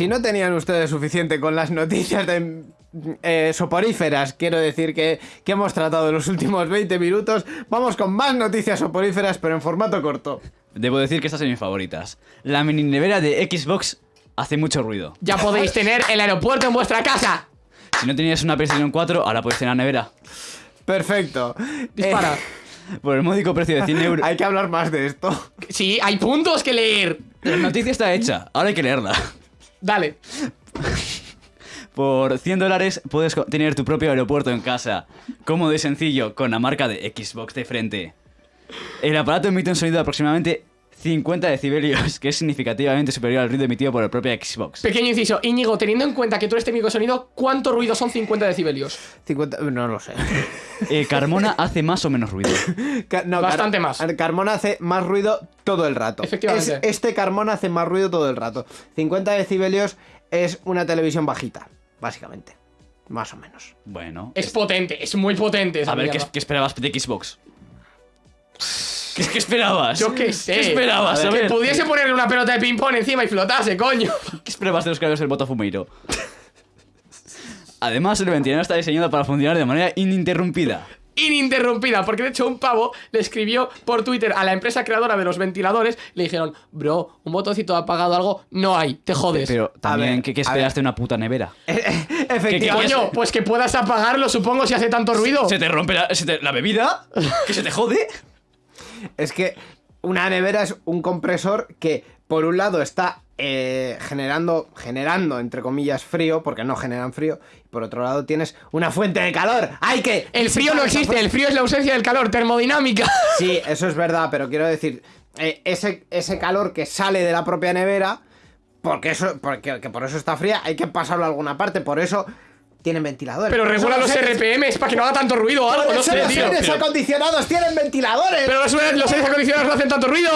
Si no tenían ustedes suficiente con las noticias de eh, soporíferas, quiero decir que, que hemos tratado en los últimos 20 minutos, vamos con más noticias soporíferas, pero en formato corto. Debo decir que estas son mis favoritas. La mini nevera de Xbox hace mucho ruido. Ya podéis tener el aeropuerto en vuestra casa. Si no tenías una PlayStation 4, ahora puedes tener la nevera. Perfecto. Dispara. Eh, Por el módico precio de 100 euros. hay que hablar más de esto. Sí, hay puntos que leer. La noticia está hecha, ahora hay que leerla. Dale. Por 100 dólares puedes tener tu propio aeropuerto en casa. Cómodo y sencillo, con la marca de Xbox de frente. El aparato emite un sonido aproximadamente 50 decibelios, que es significativamente superior al ruido emitido por el propio Xbox. Pequeño inciso. Íñigo, teniendo en cuenta que tú eres técnico de sonido, ¿cuánto ruido son 50 decibelios? 50, no lo sé. Eh, Carmona hace más o menos ruido. Ca- no, Bastante Car- más. Carmona hace más ruido todo el rato. Efectivamente. Es- este Carmona hace más ruido todo el rato. 50 decibelios es una televisión bajita, básicamente. Más o menos. Bueno. Es potente, es muy potente. esa A ver, ¿qué, mierda. qué esperabas de Xbox? ¿Qué, qué esperabas? Yo qué sé. ¿Qué esperabas? A Que ver, pudiese ponerle una pelota de ping-pong encima y flotase, coño. ¿Qué esperabas de los creadores del Botafumeiro? Además, el ventilador está diseñado para funcionar de manera ininterrumpida. ininterrumpida, porque de hecho un pavo le escribió por Twitter a la empresa creadora de los ventiladores, le dijeron, bro, un botoncito apagado algo, no hay, te jodes. Pero también, ver, ¿qué, qué esperaste de una puta nevera? Efectivamente. Coño, pues que puedas apagarlo, supongo, si hace tanto ruido. ¿Se te rompe la, se te- la bebida? ¿Que se te jode? Es que una nevera es un compresor que, por un lado, está eh, generando, generando, entre comillas, frío, porque no generan frío. Y por otro lado, tienes una fuente de calor. ¡Hay que! El frío no existe, el frío es la ausencia del calor, termodinámica. Sí, eso es verdad, pero quiero decir, eh, ese, ese calor que sale de la propia nevera, porque eso, porque que por eso está fría, hay que pasarlo a alguna parte, por eso tienen ventiladores. Pero regula los aires- RPMs para que no haga tanto ruido o algo, por no sé, los tío. aires Pero, acondicionados tienen ventiladores. pero los, los aires acondicionados no hacen tanto ruido.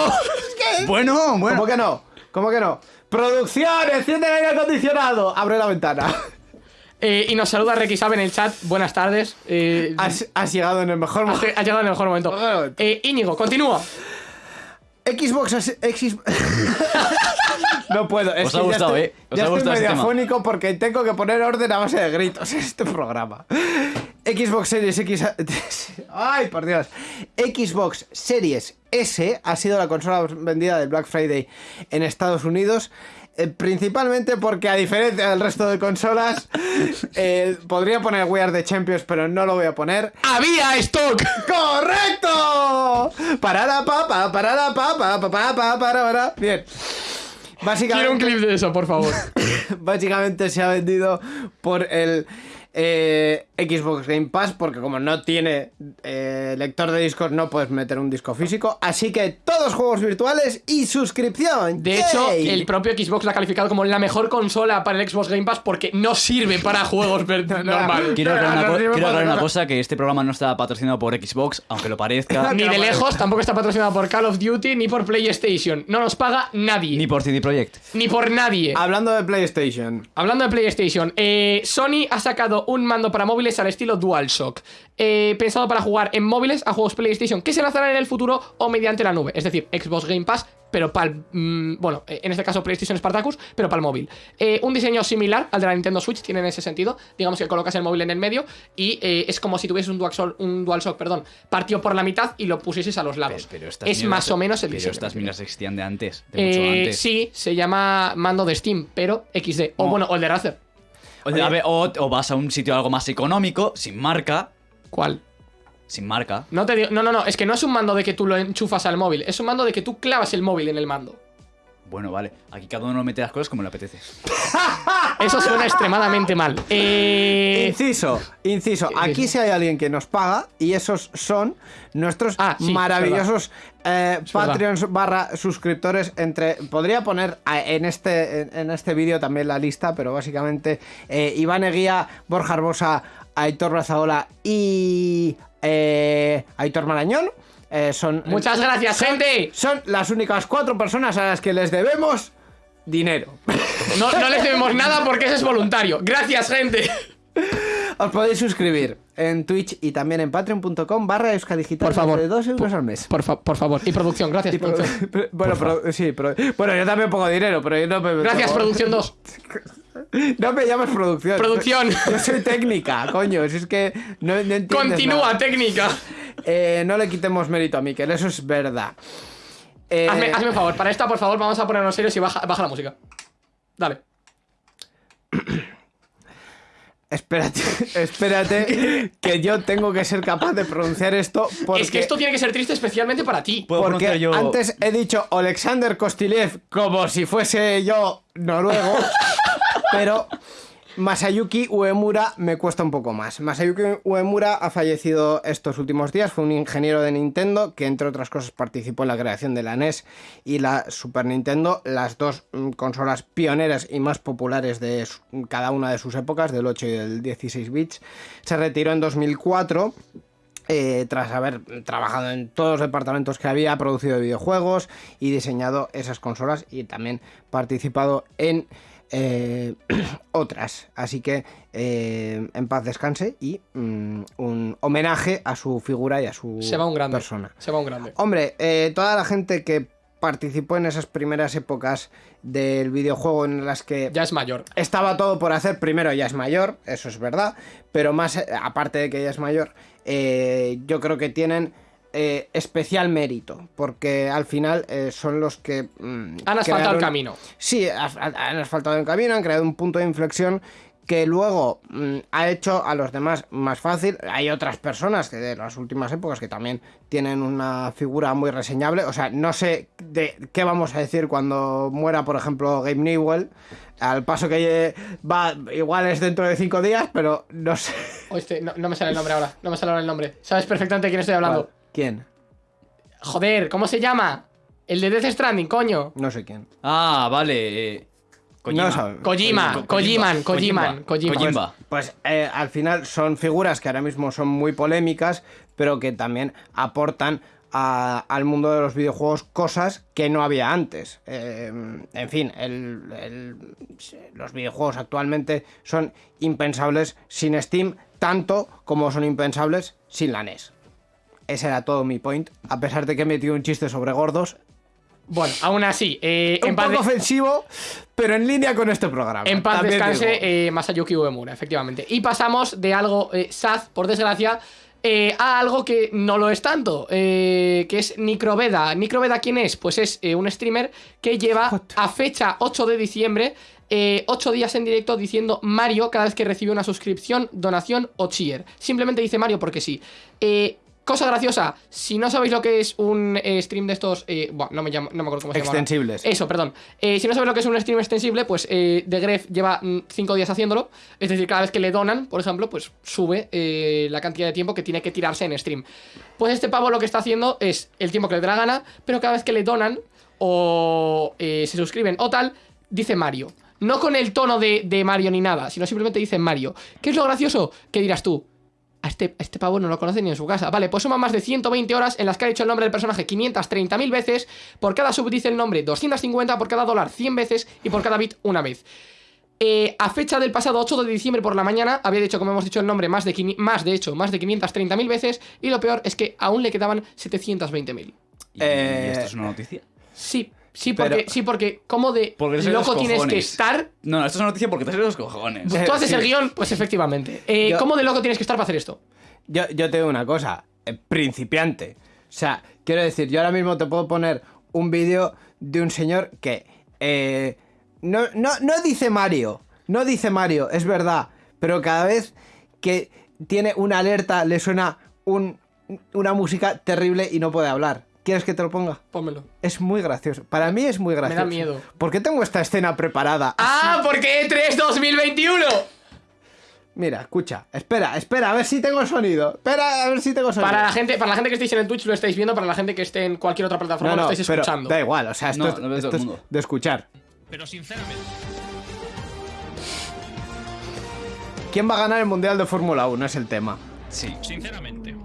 Bueno, bueno. ¿Cómo que no? ¿Cómo que no? Producción, enciende el aire acondicionado. Abre la ventana. Eh, y nos saluda Requisabe en el chat. Buenas tardes. Eh, Has, has llegado en el mejor has, momento. has llegado en el mejor momento. Mejor momento. Eh, Íñigo, continúa. Xbox X... no puedo. Es Os ha ya gustado, estoy, ¿eh? Os ya ha estoy gustado ese medio tema. afónico porque tengo que poner orden a base de gritos en este programa. Xbox Series X... Ay, por Dios. Xbox Series S ha sido la consola vendida del Black Friday en Estados Unidos. Eh, principalmente porque a diferencia del resto de consolas eh, podría poner We Are the Champions pero no lo voy a poner ¡Había stock! ¡Correcto! Parada papa, parada papa, papá, pa, para, para. Bien. Quiero un clip de eso, por favor. básicamente se ha vendido por el eh, Xbox Game Pass, porque como no tiene eh, lector de discos, no puedes meter un disco físico. Así que todos juegos virtuales y suscripción. De hecho, el propio Xbox la ha calificado como la mejor consola para el Xbox Game Pass porque no sirve para juegos normales. Quiero aclarar, una, quiero aclarar una cosa, que este programa no está patrocinado por Xbox, aunque lo parezca, Ni de lejos, tampoco está patrocinado por Call of Duty ni por PlayStation. No nos paga nadie. ni por CD Projekt. Ni por nadie. Hablando de PlayStation. Hablando de PlayStation, eh, Sony ha sacado un mando para móviles al estilo DualShock, eh, pensado para jugar en móviles a juegos PlayStation que se lanzarán en el futuro o mediante la nube, es decir, Xbox Game Pass, pero para el, mm, bueno, eh, en este caso PlayStation Spartacus, pero para el móvil. Eh, un diseño similar al de la Nintendo Switch tiene en ese sentido, digamos que colocas el móvil en el medio y eh, es como si tuvieses un DualShock, un DualShock, perdón, partido por la mitad y lo pusieses a los lados. estas es más o menos el Pero diseño. estas miras existían de antes, de mucho antes. sí, se llama mando de Steam, pero XD. O No. bueno, o el de Razer. O, a ver, o- o vas a un sitio algo más económico, sin marca. ¿Cuál? Sin marca. No te digo, no, no, no, es que no es un mando de que tú lo enchufas al móvil, es un mando de que tú clavas el móvil en el mando. Bueno, vale. Aquí cada uno mete las cosas como le apetece. Eso suena extremadamente mal. Eh, Inciso, inciso. Aquí sí hay alguien que nos paga y esos son nuestros Ah, sí, maravillosos eh. Patreons barra suscriptores entre... Podría poner en este, en, en este vídeo también la lista, pero básicamente eh, Iván Eguía, Borja Arbosa, Aitor Brazaola y eh, Aitor Marañón. eh, son, muchas gracias, gente. son las únicas cuatro personas a las que les debemos dinero. No, no les debemos nada porque eso es voluntario. Gracias, gente. Os podéis suscribir en Twitch y también en patreon.com barra euskadigital Por favor. de 2 euros al mes. Por, fa- por favor. Y producción, gracias, Y pro- producción. pero- bueno, pro- sí, pro- bueno, yo también pongo dinero, pero yo no me... Gracias, producción 2. No me llames producción. Producción. Yo soy técnica, coño. Si es que no, no entiendes Continúa, nada. técnica. Eh, no le quitemos mérito a Miquel, eso es verdad. Eh, Hazme, hazme un favor, para esta, por favor, vamos a ponernos serios y baja, baja la música. Dale. Espérate, espérate, que yo tengo que ser capaz de pronunciar esto porque... Es que esto tiene que ser triste especialmente para ti. Porque yo- antes he dicho Alexander Kostilev como si fuese yo noruego, pero Masayuki Uemura me cuesta un poco más. Masayuki Uemura ha fallecido estos últimos días, fue un ingeniero de Nintendo que entre otras cosas participó en la creación de la NES y la Super Nintendo, las dos mm, consolas pioneras y más populares de cada una de sus épocas, del 8 y del 16 bits. Se retiró en 2004 eh, tras haber trabajado en todos los departamentos que había, producido videojuegos y diseñado esas consolas y también participado en eh, otras. Así que eh, en paz descanse y mm, un homenaje a su figura y a su Se va un grande. persona. Se va un grande. Hombre, eh, toda la gente que participó en esas primeras épocas del videojuego en las que Ya es mayor. estaba todo por hacer. Primero, ya es mayor, eso es verdad. Pero más, eh, aparte de que ya es mayor, yo creo que tienen eh, especial mérito, porque al final eh, son los que... mm, Han asfaltado el camino. Sí, han asfaltado el camino, han creado un punto de inflexión que luego mm, ha hecho a los demás más fácil. Hay otras personas que de las últimas épocas que también tienen una figura muy reseñable. O sea, no sé de qué vamos a decir cuando muera, por ejemplo, Gabe Newell. Al paso que va, igual es dentro de cinco días, pero no sé. O no, no me sale el nombre ahora. No me sale ahora el nombre. Sabes perfectamente de quién estoy hablando. ¿Quién? Joder, ¿cómo se llama? El de Death Stranding, coño. No sé quién. Ah, vale. eh, No sabe. Kojima, Ko- Kojiman, Kojiman. Kojima. Kojimba. Pues eh, al final son figuras que ahora mismo son muy polémicas, pero que también aportan a- al mundo de los videojuegos cosas que no había antes. Eh, en fin, el- el- los videojuegos actualmente son impensables sin Steam, tanto como son impensables sin la NES. Ese era todo mi point, a pesar de que he metido un chiste sobre gordos. Bueno, aún así, eh, Un en poco de- ofensivo, pero en línea con este programa. en paz también descanse eh, Masayuki Uemura, efectivamente. Y pasamos de algo eh, sad, por desgracia, eh, a algo que no lo es tanto, que es Nicroveda. ¿Nicroveda quién es? Pues es un streamer que lleva a fecha 8 de diciembre 8 días en directo diciendo Mario cada vez que recibe una suscripción, donación o cheer. Simplemente dice Mario porque sí. Eh, Cosa graciosa, si no sabéis lo que es un eh, stream de estos, eh, buah, no me llamo, no me acuerdo cómo se llama. Extensibles. Eso, perdón. Eh, si no sabéis lo que es un stream extensible, pues eh, The Gref lleva 5 días haciéndolo. Es decir, cada vez que le donan, por ejemplo, pues sube eh, la cantidad de tiempo que tiene que tirarse en stream. Pues este pavo lo que está haciendo es el tiempo que le dé la gana, pero cada vez que le donan o se suscriben o tal, dice Mario. No con el tono de, de Mario ni nada, sino simplemente dice Mario. ¿Qué es lo gracioso? ¿Qué dirás tú? A este, a este pavo no lo conoce ni en su casa. Vale, pues suma más de 120 horas en las que ha dicho el nombre del personaje 530.000 veces. Por cada sub dice el nombre 250, por cada dólar 100 veces y por cada bit una vez. Eh, a fecha del pasado 8 de diciembre por la mañana, había dicho, como hemos dicho, el nombre más de, más de hecho, más de 530.000 veces. Y lo peor es que aún le quedaban 720.000. ¿Y Eh, esto es una noticia? Sí, sí, porque, Pero- sí, porque ¿cómo de Porque loco tienes que estar? No, no, esto es una noticia porque te salen los cojones. Tú haces sí. el guion, pues efectivamente. Eh, Yo- ¿Cómo de loco tienes que estar para hacer esto? Yo, yo te digo una cosa, eh, principiante. O sea, quiero decir, yo ahora mismo te puedo poner un vídeo de un señor que eh, no, no, no dice Mario, no dice Mario, es verdad, pero cada vez que tiene una alerta le suena un- una música terrible y no puede hablar. ¿Quieres que te lo ponga? Pónmelo. Es muy gracioso. Para mí es muy gracioso. miedo. ¿Por qué tengo esta escena preparada? ¡Ah! Porque E3 2021. Mira, escucha. Espera, espera, a ver si tengo sonido. Espera, a ver si tengo sonido. Para la gente, para la gente que estéis en el Twitch lo estáis viendo, para la gente que esté en cualquier otra plataforma No, no, lo estáis pero escuchando. da igual, o sea, esto, No, es, lo todo es de escuchar. Pero sinceramente, ¿Quién va a ganar el Mundial de Fórmula 1? Es el tema. Sí. sinceramente, am, ¿qué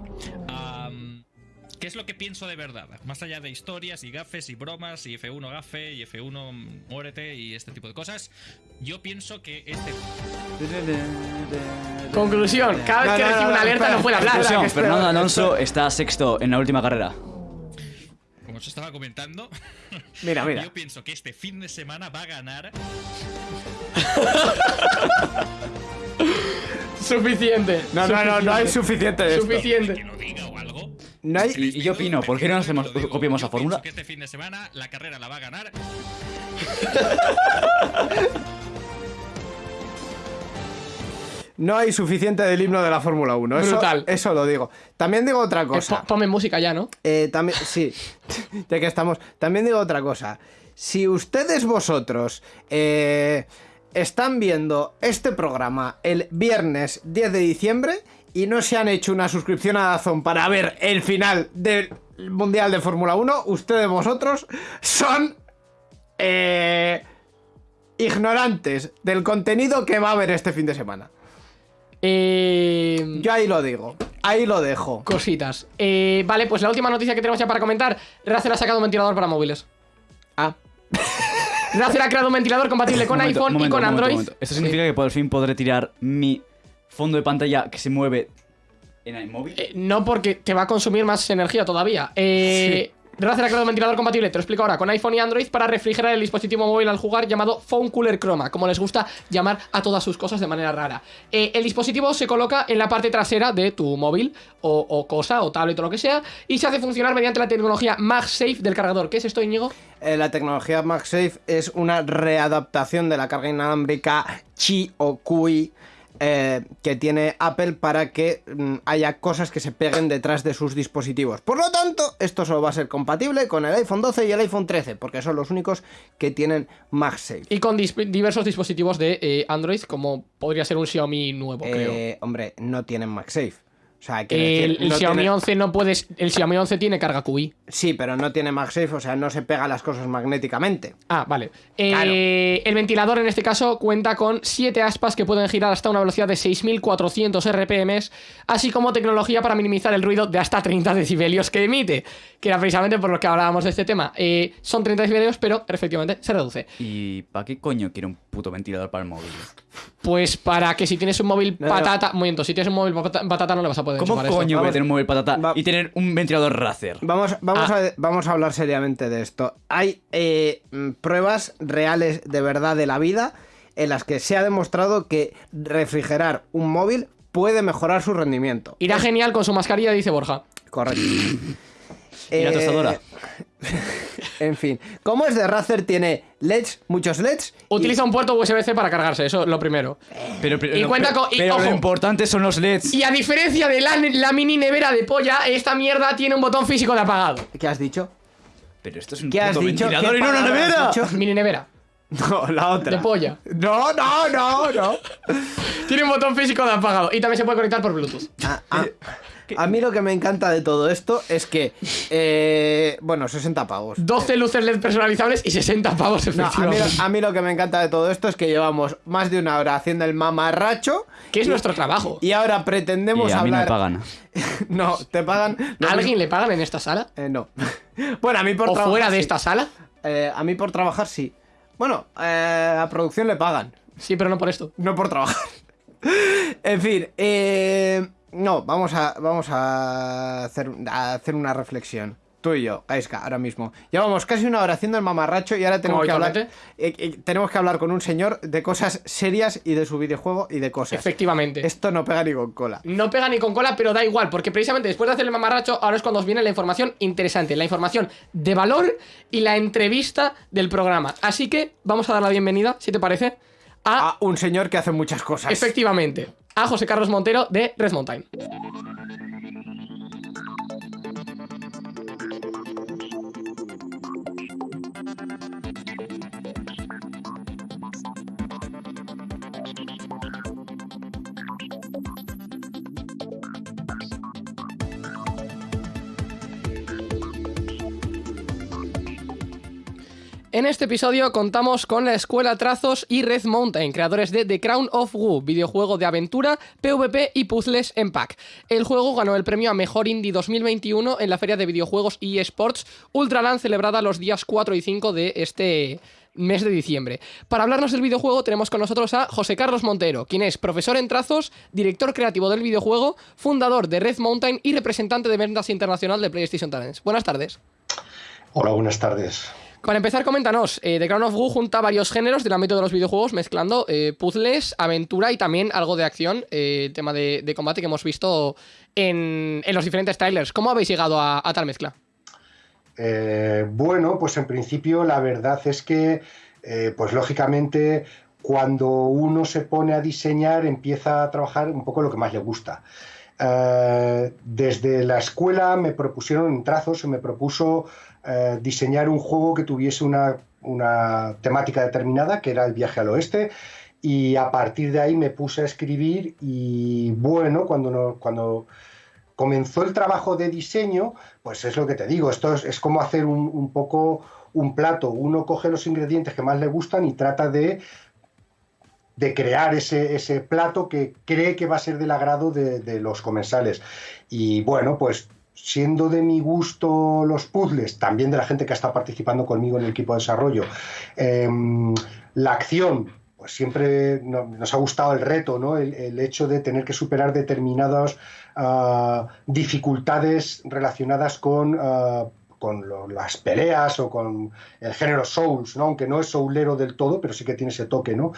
es lo que pienso de verdad? Más allá de historias y gafes y bromas y F1 gafe y F1 muérete y este tipo de cosas, yo pienso que este Conclusión, cada vez que recibe una alerta no puede hablar. espera, Fernando. Alonso está sexto en la última carrera. como os estaba comentando, Mira, mira. yo pienso que este fin de semana va a ganar Suficiente. No, no, no, no hay suficiente. suficiente que Suficiente. lo diga. No hay... Y, y yo opino, ¿por qué no nos hacemos, digo, copiamos yo a Fórmula? que este fin de semana la carrera la va a ganar No hay suficiente del himno de la Fórmula 1. Eso, Brutal. Eso lo digo. También digo otra Eh, cosa. po- ponme música ya, ¿no? Eh, también, sí, ya que estamos. También digo otra cosa. Si ustedes vosotros eh, están viendo este programa el viernes 10 de diciembre y no se han hecho una suscripción a Dazón para ver el final del Mundial de Fórmula 1, ustedes vosotros son eh, ignorantes del contenido que va a haber este fin de semana. Eh, Yo ahí lo digo, ahí lo dejo. Cositas. Eh, vale, pues la última noticia que tenemos ya para comentar. Razer ha sacado un ventilador para móviles. Ah, Razer ha creado un ventilador compatible con Momento, iPhone momento, y con momento, Android. momento. Esto significa que por fin podré tirar mi fondo de pantalla que se mueve en iMovie. Eh, no porque te va a consumir más energía todavía. Eh, Razer ha creado un ventilador compatible, te lo explico ahora, con iPhone y Android para refrigerar el dispositivo móvil al jugar llamado Phone Cooler Chroma, como les gusta llamar a todas sus cosas de manera rara. Eh, el dispositivo se coloca en la parte trasera de tu móvil o, o cosa, o tablet o lo que sea, y se hace funcionar mediante la tecnología MagSafe del cargador. ¿Qué es esto, Íñigo? Eh, la tecnología MagSafe es una readaptación de la carga inalámbrica Qi o QI eh, que tiene Apple para que mm, haya cosas que se peguen detrás de sus dispositivos. Por lo tanto, esto solo va a ser compatible con el iPhone 12 y el iPhone 13, porque son los únicos que tienen MagSafe. Y con dis- diversos dispositivos de eh, Android, como podría ser un Xiaomi nuevo, creo. Eh, hombre, no tienen MagSafe. O sea, quiero El, decir, el no Xiaomi tiene- 11 no puedes. El Xiaomi 11 tiene carga QI. Sí, pero no tiene MagSafe, o sea, no se pega las cosas magnéticamente. Ah, vale. Eh. El ventilador en este caso cuenta con 7 aspas que pueden girar hasta una velocidad de 6400 RPM, así como tecnología para minimizar el ruido de hasta 30 decibelios que emite, que era precisamente por lo que hablábamos de este tema. Eh, son 30 decibelios, pero efectivamente se reduce. ¿Y para qué coño quiere un puto ventilador para el móvil? Pues para que si tienes un móvil No, no. patata, momento, si tienes un móvil patata, no le vas a poder ¿Cómo coño esto. voy a tener un móvil patata va- y tener un ventilador Razer? Vamos, vamos, Ah. a, vamos a hablar seriamente de esto. Hay eh, mm, pruebas reales de verdad de la vida en las que se ha demostrado que refrigerar un móvil puede mejorar su rendimiento. Irá genial con su mascarilla, dice Borja. Correcto. ¿Y la Eh, tostadora? En fin, como es de Razer, tiene LEDs, muchos LEDs. y- Utiliza un puerto USB-C para cargarse, eso es lo primero. Pero, pero- Y lo- cuenta pero- con- y, pero ojo. lo importante son los LEDs. Y a diferencia de la, la mini nevera de polla, esta mierda tiene un botón físico de apagado. ¿Qué has dicho? Pero esto es un ¿Qué has dicho? ventilador ¿Qué y no una nevera. dicho? Mini nevera. No, la otra. De polla. No, no, no, no. Tiene un botón físico de apagado. Y también se puede conectar por Bluetooth. A, a- a mí lo que me encanta de todo esto es que, eh, bueno, 60 pavos. 12 luces LED personalizables y 60 pavos No, a, mí, efectivamente. a mí lo que me encanta de todo esto es que llevamos más de una hora haciendo el mamarracho que es nuestro trabajo. y ahora pretendemos Y a mí no me hablar. pagan. no, te pagan. ¿A alguien mismo- le pagan en esta sala? Eh, no. bueno, a mí por ¿O trabajar. fuera de sí. esta sala? Eh, a mí por trabajar sí. Bueno, eh, a producción le pagan. Sí, pero no por esto. No por trabajar. en fin, eh, no, vamos a, vamos a hacer, a hacer una reflexión. Tú y yo, Gaiska, ahora mismo. Llevamos casi una hora haciendo el mamarracho y ahora tenemos que hablar. eh, eh, tenemos que hablar con un señor de cosas serias y de su videojuego y de cosas. Efectivamente. Esto no pega ni con cola. No pega ni con cola, pero da igual, porque precisamente después de hacer el mamarracho, ahora es cuando os viene la información interesante, la información de valor y la entrevista del programa. Así que vamos a dar la bienvenida, si te parece, a, A un señor que hace muchas cosas. efectivamente, a José Carlos Montero de Red Mountain. En este episodio contamos con la Escuela Trazos y Red Mountain, creadores de The Crown of Wu, videojuego de aventura, PvP y puzzles en pack. El juego ganó el premio a Mejor Indie 2021 en la Feria de Videojuegos y Esports Ultraland celebrada los días 4 y 5 de este mes de diciembre. Para hablarnos del videojuego tenemos con nosotros a José Carlos Montero, quien es profesor en trazos, director creativo del videojuego, fundador de Red Mountain y representante de ventas internacional de PlayStation Talents. Buenas tardes. Hola, buenas tardes. Para empezar, coméntanos, eh, The Crown of Wu junta varios géneros del ámbito de los videojuegos, mezclando eh, puzzles, aventura y también algo de acción, eh, tema de, combate que hemos visto en, los diferentes trailers. ¿Cómo habéis llegado a, tal mezcla? Eh, bueno, pues en principio la verdad es que, pues lógicamente, cuando uno se pone a diseñar, empieza a trabajar un poco lo que más le gusta. Desde la escuela me propusieron en trazos, se me propuso eh, diseñar un juego que tuviese una, una temática determinada, que era el viaje al oeste, y a partir de ahí me puse a escribir y bueno, cuando, no, cuando comenzó el trabajo de diseño, pues es lo que te digo, esto es, es como hacer un, un poco un plato, uno coge los ingredientes que más le gustan y trata de de crear ese, ese plato que cree que va a ser del agrado de, de los comensales. Y bueno, pues siendo de mi gusto los puzzles, también de la gente que está participando conmigo en el equipo de desarrollo, em, la acción, pues siempre no- nos ha gustado el reto, ¿no? El, hecho de tener que superar determinadas ah, dificultades relacionadas con ah, con las peleas o con el género Souls, ¿no? aunque no es soulero del todo, pero sí que tiene ese toque, ¿no?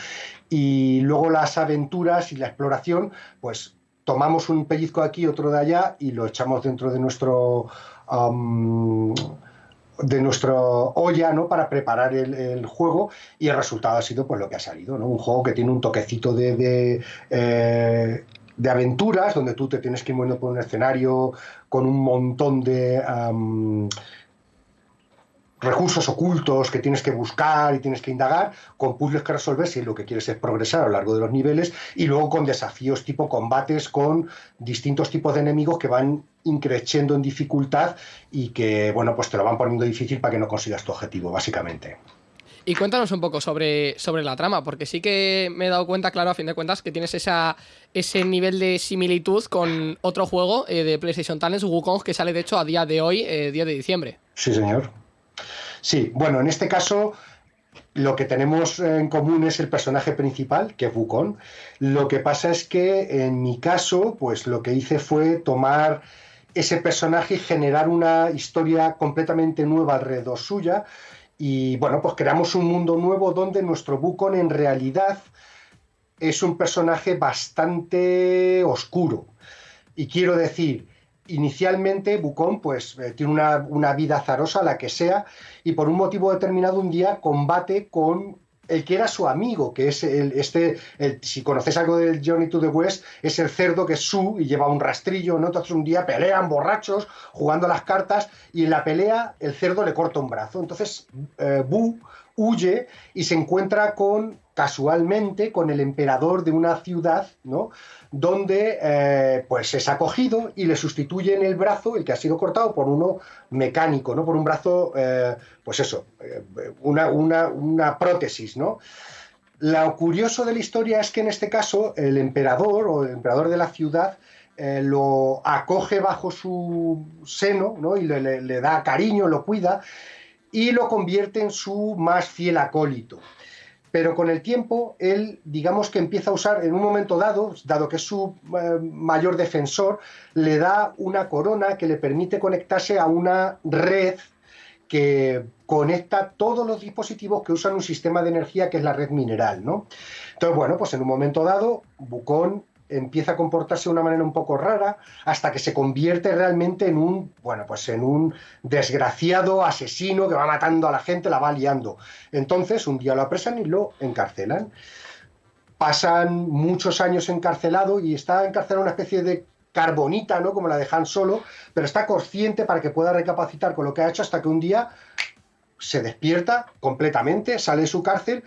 Y luego las aventuras y la exploración, pues tomamos un pellizco de aquí, otro de allá y lo echamos dentro de nuestro de nuestra olla ¿no? para preparar el, juego y el resultado ha sido pues lo que ha salido, ¿no? un juego que tiene un toquecito de, de, eh, aventuras donde tú te tienes que ir moviendo por un escenario con un montón de recursos ocultos que tienes que buscar y tienes que indagar, con puzzles que resolver si lo que quieres es progresar a lo largo de los niveles y luego con desafíos tipo combates con distintos tipos de enemigos que van increciendo en dificultad y que, bueno, pues te lo van poniendo difícil para que no consigas tu objetivo, básicamente. Y cuéntanos un poco sobre, sobre la trama, porque sí que me he dado cuenta, claro, a fin de cuentas, que tienes esa, ese nivel de similitud con otro juego eh, de PlayStation Talents, Wukong, que sale de hecho a día de hoy, eh, 10 de diciembre. Sí, señor. Sí, bueno, en este caso lo que tenemos en común es el personaje principal, que es Wukong. Lo que pasa es que en mi caso, pues lo que hice fue tomar ese personaje y generar una historia completamente nueva alrededor suya. Y bueno, pues creamos un mundo nuevo donde nuestro Wukong en realidad es un personaje bastante oscuro. Y quiero decir, inicialmente Wukong pues eh, tiene una, vida azarosa, la que sea, y por un motivo determinado un día combate con el que era su amigo, que es el, este, si conoces algo del Journey to the West, es el cerdo que es Su y lleva un rastrillo, ¿no? Entonces un día pelean borrachos, jugando las cartas, y en la pelea el cerdo le corta un brazo. Entonces eh, Bu huye y se encuentra con, casualmente, con el emperador de una ciudad, ¿no? donde eh, pues es acogido y le sustituyen el brazo, el que ha sido cortado, por uno mecánico, ¿no? Por un brazo, eh, pues eso, eh, una, una, una prótesis, ¿no? Lo curioso de la historia es que en este caso el emperador o el emperador de la ciudad lo acoge bajo su seno ¿no? y le da cariño, lo cuida y lo convierte en su más fiel acólito. Pero con el tiempo, él, digamos que empieza a usar, en un momento dado, dado que es su eh, mayor defensor, le da una corona que le permite conectarse a una red que conecta todos los dispositivos que usan un sistema de energía que es la red mineral, ¿no? Entonces, bueno, pues en un momento dado, Bucón empieza a comportarse de una manera un poco rara hasta que se convierte realmente en un, bueno, pues en un desgraciado asesino que va matando a la gente, la va liando. Entonces, un día lo apresan y lo encarcelan. Pasan muchos años encarcelado y está encarcelado en una especie de carbonita, ¿no? Como la de Han Solo, pero está consciente para que pueda recapacitar con lo que ha hecho hasta que un día se despierta completamente, sale de su cárcel,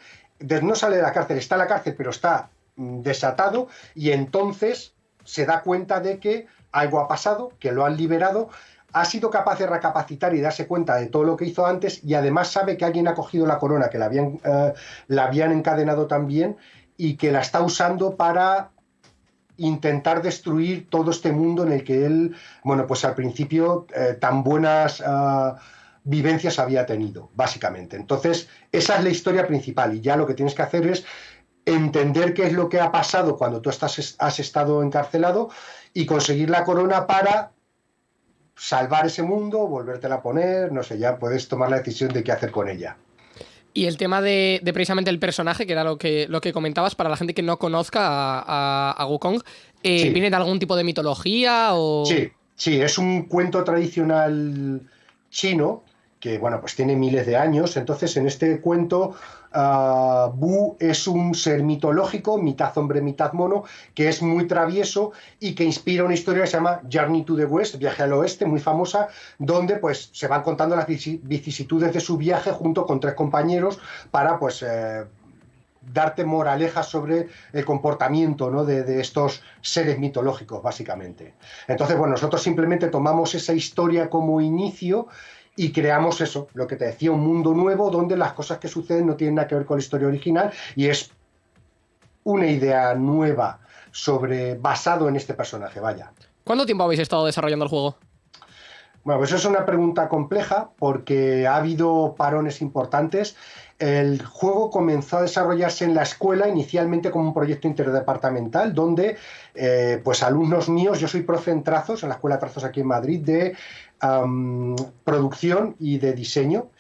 no sale de la cárcel, está en la cárcel, pero está desatado y entonces se da cuenta de que algo ha pasado, que lo han liberado, ha sido capaz de recapacitar y darse cuenta de todo lo que hizo antes y además sabe que alguien ha cogido la corona, que la habían, eh, la habían encadenado también y que la está usando para intentar destruir todo este mundo en el que él, bueno, pues al principio eh, tan buenas ah, vivencias había tenido, básicamente. Entonces, esa es la historia principal y ya lo que tienes que hacer es entender qué es lo que ha pasado cuando tú estás, has estado encarcelado y conseguir la corona para salvar ese mundo, volvértela a poner, no sé, ya puedes tomar la decisión de qué hacer con ella. Y el tema de, de precisamente el personaje, que era lo que, lo que comentabas, para la gente que no conozca a, a, a Wukong, eh, Sí. ¿viene de algún tipo de mitología o...? Sí, sí, es un cuento tradicional chino que, bueno, pues tiene miles de años. Entonces, en este cuento, ah, Bu es un ser mitológico, mitad hombre, mitad mono, que es muy travieso y que inspira una historia que se llama Journey to the West, viaje al oeste, muy famosa, donde pues se van contando las vici- vicisitudes de su viaje junto con tres compañeros para pues eh, darte moralejas sobre el comportamiento ¿no? de estos seres mitológicos, básicamente. Entonces, bueno, nosotros simplemente tomamos esa historia como inicio y creamos eso, lo que te decía, un mundo nuevo donde las cosas que suceden no tienen nada que ver con la historia original y es una idea nueva sobre basado en este personaje, vaya. ¿Cuánto tiempo habéis estado desarrollando el juego? Bueno, pues eso es una pregunta compleja porque ha habido parones importantes. el juego comenzó a desarrollarse en la escuela inicialmente como un proyecto interdepartamental donde eh, pues alumnos míos, yo soy profe en trazos, en la Escuela de Trazos aquí en Madrid, de producción y de diseño.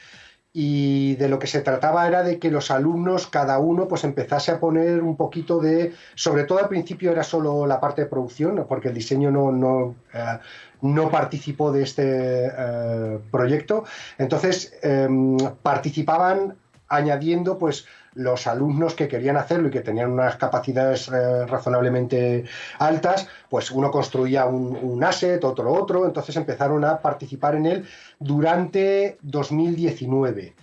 Y de lo que se trataba era de que los alumnos, cada uno, pues empezase a poner un poquito de, sobre todo al principio era solo la parte de producción, porque el diseño no, no, eh, no participó de este eh, proyecto, entonces em, participaban añadiendo pues los alumnos que querían hacerlo y que tenían unas capacidades eh, razonablemente altas, pues uno construía un, asset, otro otro, entonces empezaron a participar en él durante 2019.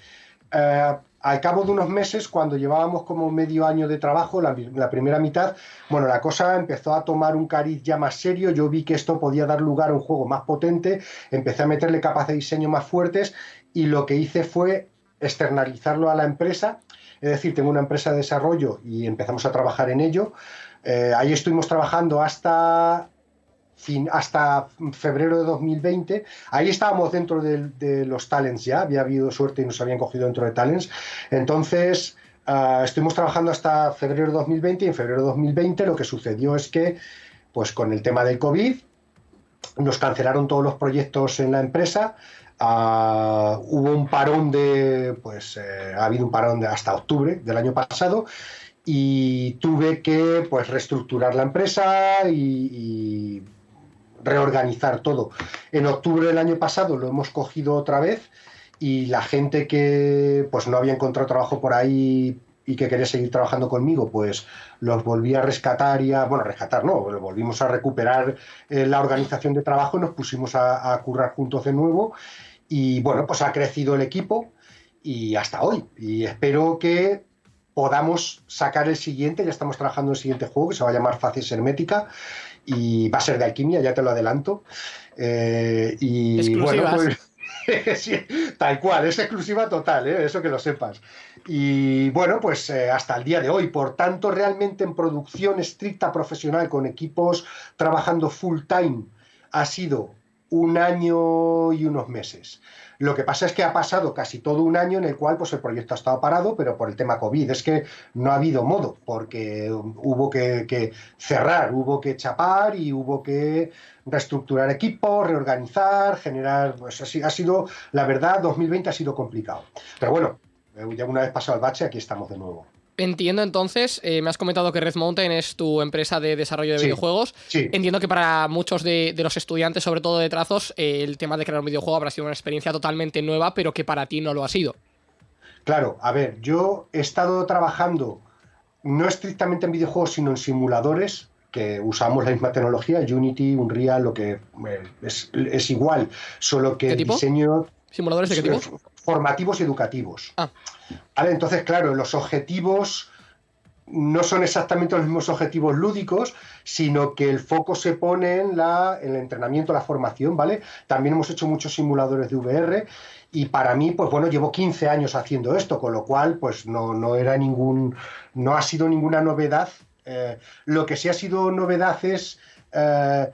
Eh, al cabo de unos meses, cuando llevábamos como medio año de trabajo, la, la, primera mitad, bueno, la cosa empezó a tomar un cariz ya más serio, yo vi que esto podía dar lugar a un juego más potente, empecé a meterle capas de diseño más fuertes y lo que hice fue externalizarlo a la empresa es decir, tengo una empresa de desarrollo y empezamos a trabajar en ello. Eh, ahí estuvimos trabajando hasta, fin, hasta febrero de 2020. Ahí estábamos dentro de, los talents ya, había habido suerte y nos habían cogido dentro de talents. Entonces, uh, estuvimos trabajando hasta febrero de 2020 y en febrero de 2020 lo que sucedió es que, pues con el tema del COVID, nos cancelaron todos los proyectos en la empresa, Ah, hubo un parón de, pues eh, ha habido un parón de hasta octubre del año pasado y tuve que pues reestructurar la empresa y, reorganizar todo. En octubre del año pasado lo hemos cogido otra vez y la gente que pues no había encontrado trabajo por ahí y que quería seguir trabajando conmigo, pues los volví a rescatar y a, bueno, rescatar no, volvimos a recuperar eh, la organización de trabajo nos pusimos a, a currar juntos de nuevo y bueno, pues ha crecido el equipo y hasta hoy. Y espero que podamos sacar el siguiente, ya estamos trabajando en el siguiente juego que se va a llamar Facies Hermética y va a ser de alquimia, ya te lo adelanto. Eh, y bueno, pues tal cual, es exclusiva total, ¿eh? eso que lo sepas. Y bueno, pues eh, hasta el día de hoy, por tanto, realmente en producción estricta profesional con equipos trabajando full time ha sido un año y unos meses. Lo que pasa es que ha pasado casi todo un año en el cual pues, el proyecto ha estado parado, pero por el tema COVID. Es que no ha habido modo, porque hubo que, cerrar, hubo que chapar y hubo que reestructurar equipos, reorganizar, generar. Pues ha sido, la verdad, 2020 ha sido complicado. Pero bueno, ya una vez pasado el bache, aquí estamos de nuevo. Entiendo entonces, eh, me has comentado que Red Mountain es tu empresa de desarrollo de videojuegos. Entiendo que para muchos de, los estudiantes, sobre todo de trazos, eh, el tema de crear un videojuego habrá sido una experiencia totalmente nueva, pero que para ti no lo ha sido. Claro, a ver, yo he estado trabajando no estrictamente en videojuegos, sino en simuladores que usamos la misma tecnología, Unity, Unreal, lo que eh, es, igual, solo que el diseño... ¿Simuladores de qué tipo? Formativos y educativos. Ah. Entonces, claro, los objetivos no son exactamente los mismos objetivos lúdicos, sino que el foco se pone en, la, el entrenamiento, la formación, ¿vale? También hemos hecho muchos simuladores de VR y para mí, pues bueno, llevo 15 años haciendo esto, con lo cual, pues no, no era ningún, no ha sido ninguna novedad. Eh, lo que sí ha sido novedad es eh,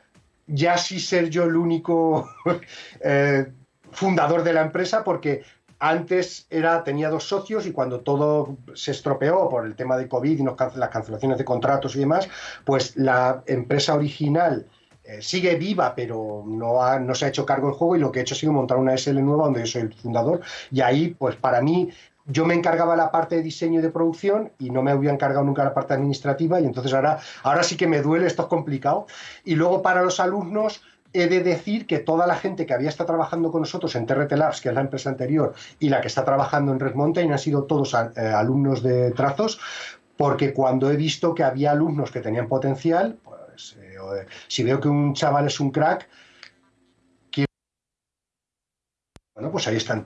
ya sí ser yo el único eh, fundador de la empresa, porque antes era, tenía dos socios y cuando todo se estropeó por el tema de COVID y las cancelaciones de contratos y demás, pues la empresa original eh, sigue viva, pero no, no se ha hecho cargo del juego y lo que he hecho ha sido montar una SL nueva donde yo soy el fundador. Y ahí, pues para mí, yo me encargaba la parte de diseño y de producción y no me había encargado nunca la parte administrativa y entonces ahora, ahora sí que me duele, esto es complicado. Y luego para los alumnos, he de decir que toda la gente que había estado trabajando con nosotros en TRT Labs, que es la empresa anterior, y la que está trabajando en Red Mountain, han sido todos eh, alumnos de trazos, porque cuando he visto que había alumnos que tenían potencial, pues eh, si veo que un chaval es un crack, bueno, pues ahí están.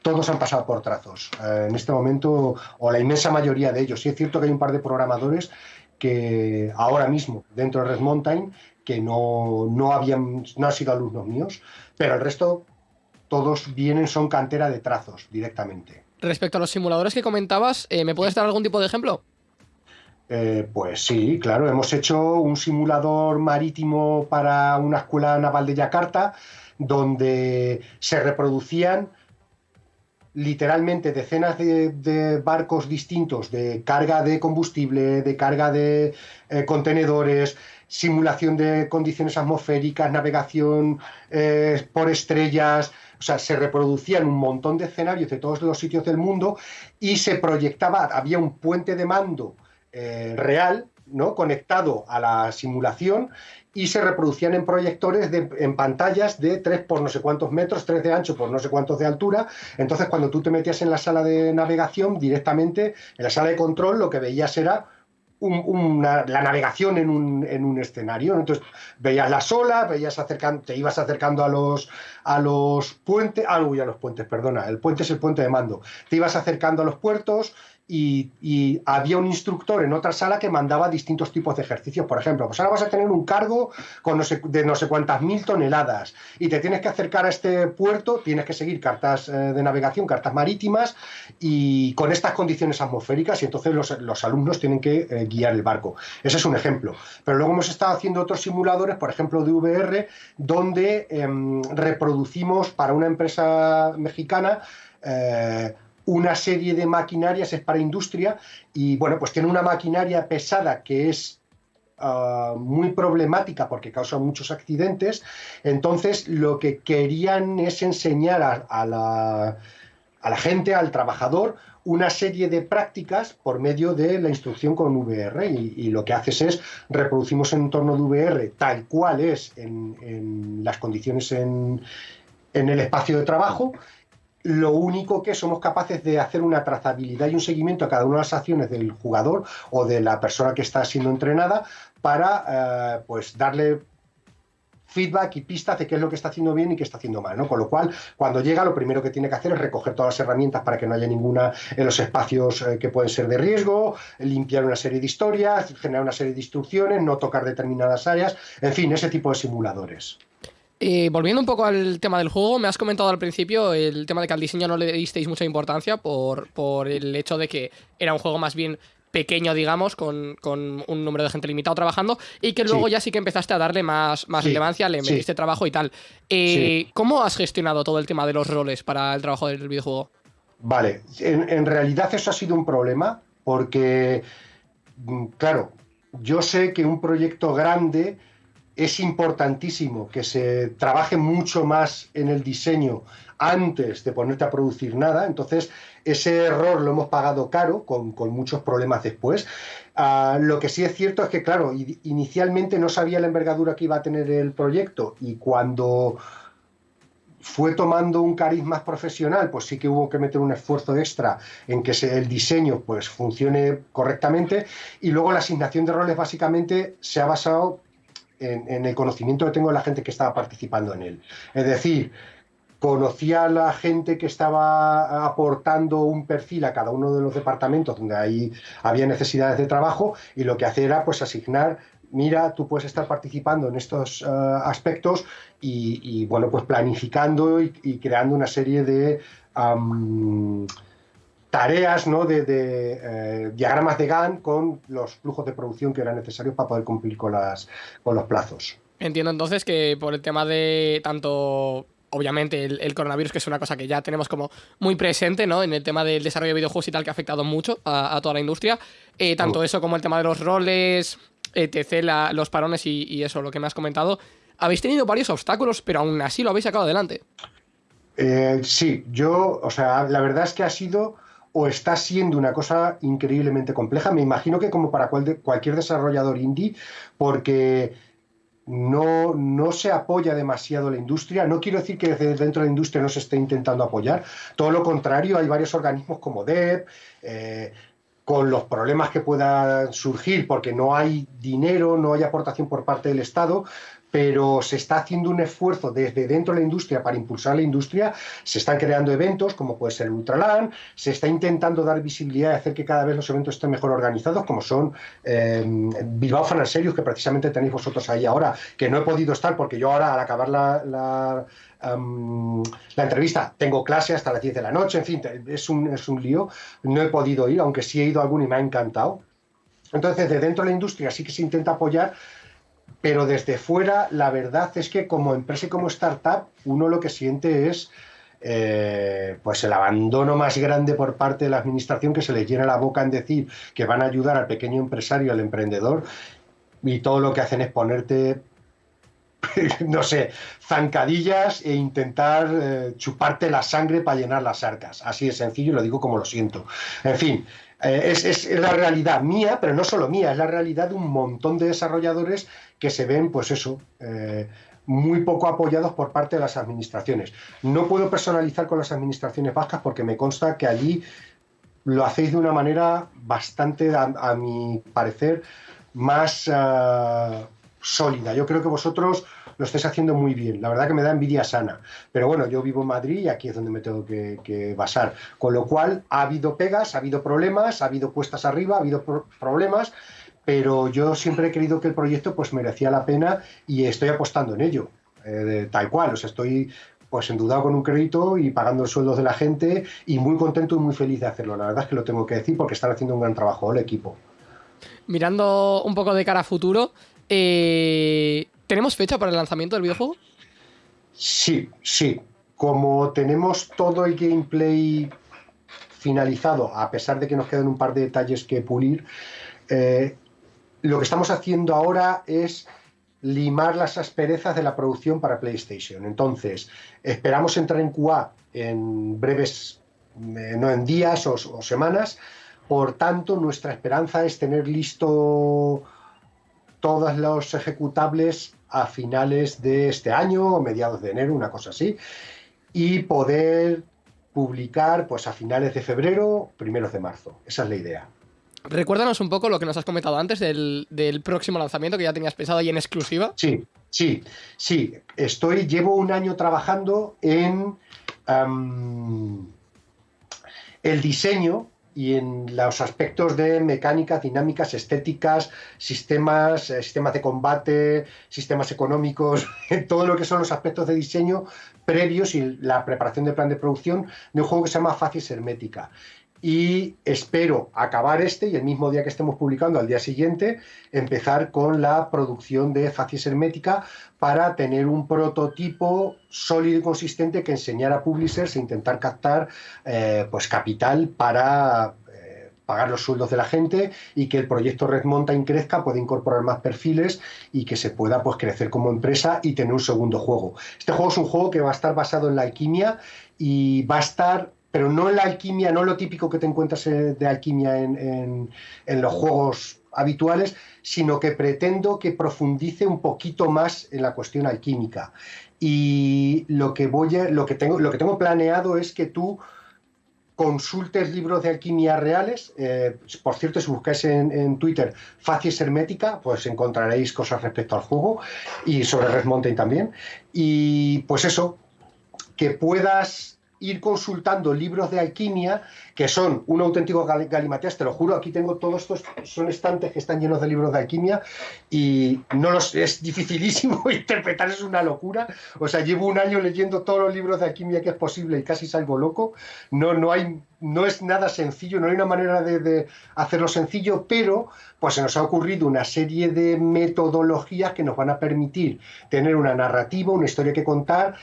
Todos han pasado por trazos. Eh, en este momento, o la inmensa mayoría de ellos. Sí es cierto que hay un par de programadores que ahora mismo, dentro de Red Mountain, que no, no, habían, no han sido alumnos míos, pero el resto todos vienen, son cantera de trazos directamente. Respecto a los simuladores que comentabas, eh, ¿me puedes dar algún tipo de ejemplo? Eh, pues sí, claro, hemos hecho un simulador marítimo para una escuela naval de Yakarta donde se reproducían literalmente decenas de, de barcos distintos de carga de combustible, de carga de eh, contenedores, simulación de condiciones atmosféricas, navegación eh, por estrellas, o sea, se reproducían un montón de escenarios de todos los sitios del mundo y se proyectaba, había un puente de mando eh, real, ¿no? Conectado a la simulación y se reproducían en proyectores de- en pantallas de 3 por no sé cuántos metros, 3 de ancho por no sé cuántos de altura. Entonces, cuando tú te metías en la sala de navegación, directamente en la sala de control, lo que veías era un- la navegación en un, en un escenario. Entonces, veías las olas, veías te ibas acercando a los, a los puentes, ah, uy, a los puentes, perdona, el puente es el puente de mando. Te ibas acercando a los puertos y, había un instructor en otra sala que mandaba distintos tipos de ejercicios. Por ejemplo, pues ahora vas a tener un cargo con no sé- de no sé cuántas mil toneladas y te tienes que acercar a este puerto, tienes que seguir cartas eh, de navegación, cartas marítimas y con estas condiciones atmosféricas y entonces los, los alumnos tienen que eh, guiar el barco. Ese es un ejemplo. Pero luego hemos estado haciendo otros simuladores, por ejemplo, de VR, donde em, reproducimos para una empresa mexicana eh, una serie de maquinarias, es para industria, y bueno, pues tiene una maquinaria pesada que es ah, muy problemática porque causa muchos accidentes. Entonces, lo que querían es enseñar a, la, a la gente, al trabajador, una serie de prácticas por medio de la instrucción con VR. Y, lo que haces es reproducimos un entorno de VR tal cual es en, en las condiciones en, en el espacio de trabajo. Lo único que somos capaces de hacer una trazabilidad y un seguimiento a cada una de las acciones del jugador o de la persona que está siendo entrenada para eh, pues darle feedback y pistas de qué es lo que está haciendo bien y qué está haciendo mal, ¿no? Con lo cual, cuando llega, lo primero que tiene que hacer es recoger todas las herramientas para que no haya ninguna en los espacios eh, que pueden ser de riesgo, limpiar una serie de historias, generar una serie de instrucciones, no tocar determinadas áreas, en fin, ese tipo de simuladores. Eh, volviendo un poco al tema del juego, me has comentado al principio el tema de que al diseño no le disteis mucha importancia por, por el hecho de que era un juego más bien pequeño, digamos, con, con un número de gente limitado trabajando, y que luego Sí. ya sí que empezaste a darle más, más Sí, relevancia, le sí. metiste trabajo y tal. Eh, ¿Cómo has gestionado todo el tema de los roles para el trabajo del videojuego? Vale, en, en realidad eso ha sido un problema porque, mm, claro, yo sé que un proyecto grande es importantísimo que se trabaje mucho más en el diseño antes de ponerte a producir nada. Entonces, ese error lo hemos pagado caro, con, con muchos problemas después. Ah, lo que sí es cierto es que, claro, inicialmente no sabía la envergadura que iba a tener el proyecto y cuando fue tomando un cariz más profesional, pues sí que hubo que meter un esfuerzo extra en que el diseño pues funcione correctamente y luego la asignación de roles básicamente se ha basado en, el conocimiento que tengo de la gente que estaba participando en él. Es decir, conocía a la gente que estaba aportando un perfil a cada uno de los departamentos donde ahí había necesidades de trabajo y lo que hacía era pues asignar mira, tú puedes estar participando en estos eh, aspectos y, bueno, pues planificando y, creando una serie de tareas, ¿no? De, de, eh, diagramas de Gantt con los flujos de producción que eran necesarios para poder cumplir con, las, con los plazos. Entiendo entonces que por el tema de tanto obviamente el, el, coronavirus, que es una cosa que ya tenemos como muy presente, ¿no? En el tema del desarrollo de videojuegos y tal, que ha afectado mucho a, a toda la industria. Eh, tanto eso como el tema de los roles, etc., la, los parones y, y, eso, lo que me has comentado. Habéis tenido varios obstáculos, pero aún así lo habéis sacado adelante. Eh, sí, yo, o sea, la verdad es que ha sido o está siendo una cosa increíblemente compleja. Me imagino que como para cualquier desarrollador indie, porque no, no, se apoya demasiado la industria. No quiero decir que desde dentro de la industria no se esté intentando apoyar. Todo lo contrario, hay varios organismos como DEP, eh, con los problemas que puedan surgir, porque no hay dinero, no hay aportación por parte del Estado, pero se está haciendo un esfuerzo desde dentro de la industria para impulsar la industria, se están creando eventos como puede ser Ultraland, se está intentando dar visibilidad y hacer que cada vez los eventos estén mejor organizados, como son eh, Bilbao Fan Serious, que precisamente tenéis vosotros ahí ahora, que no he podido estar porque yo ahora al acabar la, la entrevista. Tengo clase hasta las 10 de la noche, en fin, es un, es un lío. No he podido ir, aunque sí he ido a algún y me ha encantado. Entonces, de dentro de la industria sí que se intenta apoyar, pero desde fuera, la verdad es que como empresa y como startup, uno lo que siente es eh, pues el abandono más grande por parte de la administración que se les llena la boca en decir que van a ayudar al pequeño empresario, al emprendedor, y todo lo que hacen es ponerte no sé, zancadillas e intentar eh, chuparte la sangre para llenar las arcas. Así de sencillo, lo digo como lo siento. En fin, eh, es, la realidad mía, pero no solo mía, es la realidad de un montón de desarrolladores que se ven, pues eso, eh, muy poco apoyados por parte de las administraciones. No puedo personalizar con las administraciones vascas porque me consta que allí lo hacéis de una manera bastante, a, mi parecer, más sólida. Yo creo que vosotros lo estáis haciendo muy bien. La verdad que me da envidia sana. Pero bueno, yo vivo en Madrid y aquí es donde me tengo que, basar. Con lo cual, ha habido pegas, ha habido problemas, ha habido cuestas arriba, ha habido problemas, pero yo siempre he creído que el proyecto pues merecía la pena y estoy apostando en ello. Eh, tal cual, o sea, estoy pues endudado con un crédito y pagando el sueldo de la gente y muy contento y muy feliz de hacerlo. La verdad es que lo tengo que decir porque están haciendo un gran trabajo el equipo. Mirando un poco de cara a futuro, eh, ¿tenemos fecha para el lanzamiento del videojuego? Sí, sí. Como tenemos todo el gameplay finalizado, a pesar de que nos quedan un par de detalles que pulir, eh, lo que estamos haciendo ahora es limar las asperezas de la producción para PlayStation. Entonces, esperamos entrar en QA en breves, eh, no en días o, o, semanas. Por tanto, nuestra esperanza es tener listo todos los ejecutables a finales de este año o mediados de enero, una cosa así, y poder publicar pues a finales de febrero, primeros de marzo. Esa es la idea. Recuérdanos un poco lo que nos has comentado antes del, próximo lanzamiento que ya tenías pensado ahí en exclusiva. Sí, sí, sí. Estoy, llevo un año trabajando en el diseño y en los aspectos de mecánicas, dinámicas, estéticas, sistemas, eh, sistemas de combate, sistemas económicos, todo lo que son los aspectos de diseño previos y la preparación del plan de producción de un juego que se llama Facies Hermética y espero acabar este y el mismo día que estemos publicando, al día siguiente, empezar con la producción de Facies Hermética para tener un prototipo sólido y consistente que enseñar a publishers e intentar captar eh, pues capital para eh, pagar los sueldos de la gente y que el proyecto Red Mountain crezca, pueda incorporar más perfiles y que se pueda pues, crecer como empresa y tener un segundo juego. Este juego es un juego que va a estar basado en la alquimia y va a estar pero no en la alquimia, no lo típico que te encuentras eh, de alquimia en, los juegos habituales, sino que pretendo que profundice un poquito más en la cuestión alquímica. Y lo que voy lo que tengo, lo que tengo planeado es que tú consultes libros de alquimia reales. Eh, por cierto, si buscáis en, Twitter Facies Hermética, pues encontraréis cosas respecto al juego y sobre Red también. Y pues eso, que puedas ir consultando libros de alquimia que son un auténtico galimatías, te lo juro, aquí tengo todos estos, son estantes que están llenos de libros de alquimia y no los, es dificilísimo interpretar, es una locura. O sea, llevo un año leyendo todos los libros de alquimia que es posible y casi salgo loco. No, no, hay, no es nada sencillo, no hay una manera de, de hacerlo sencillo, pero pues se nos ha ocurrido una serie de metodologías que nos van a permitir tener una narrativa, una historia que contar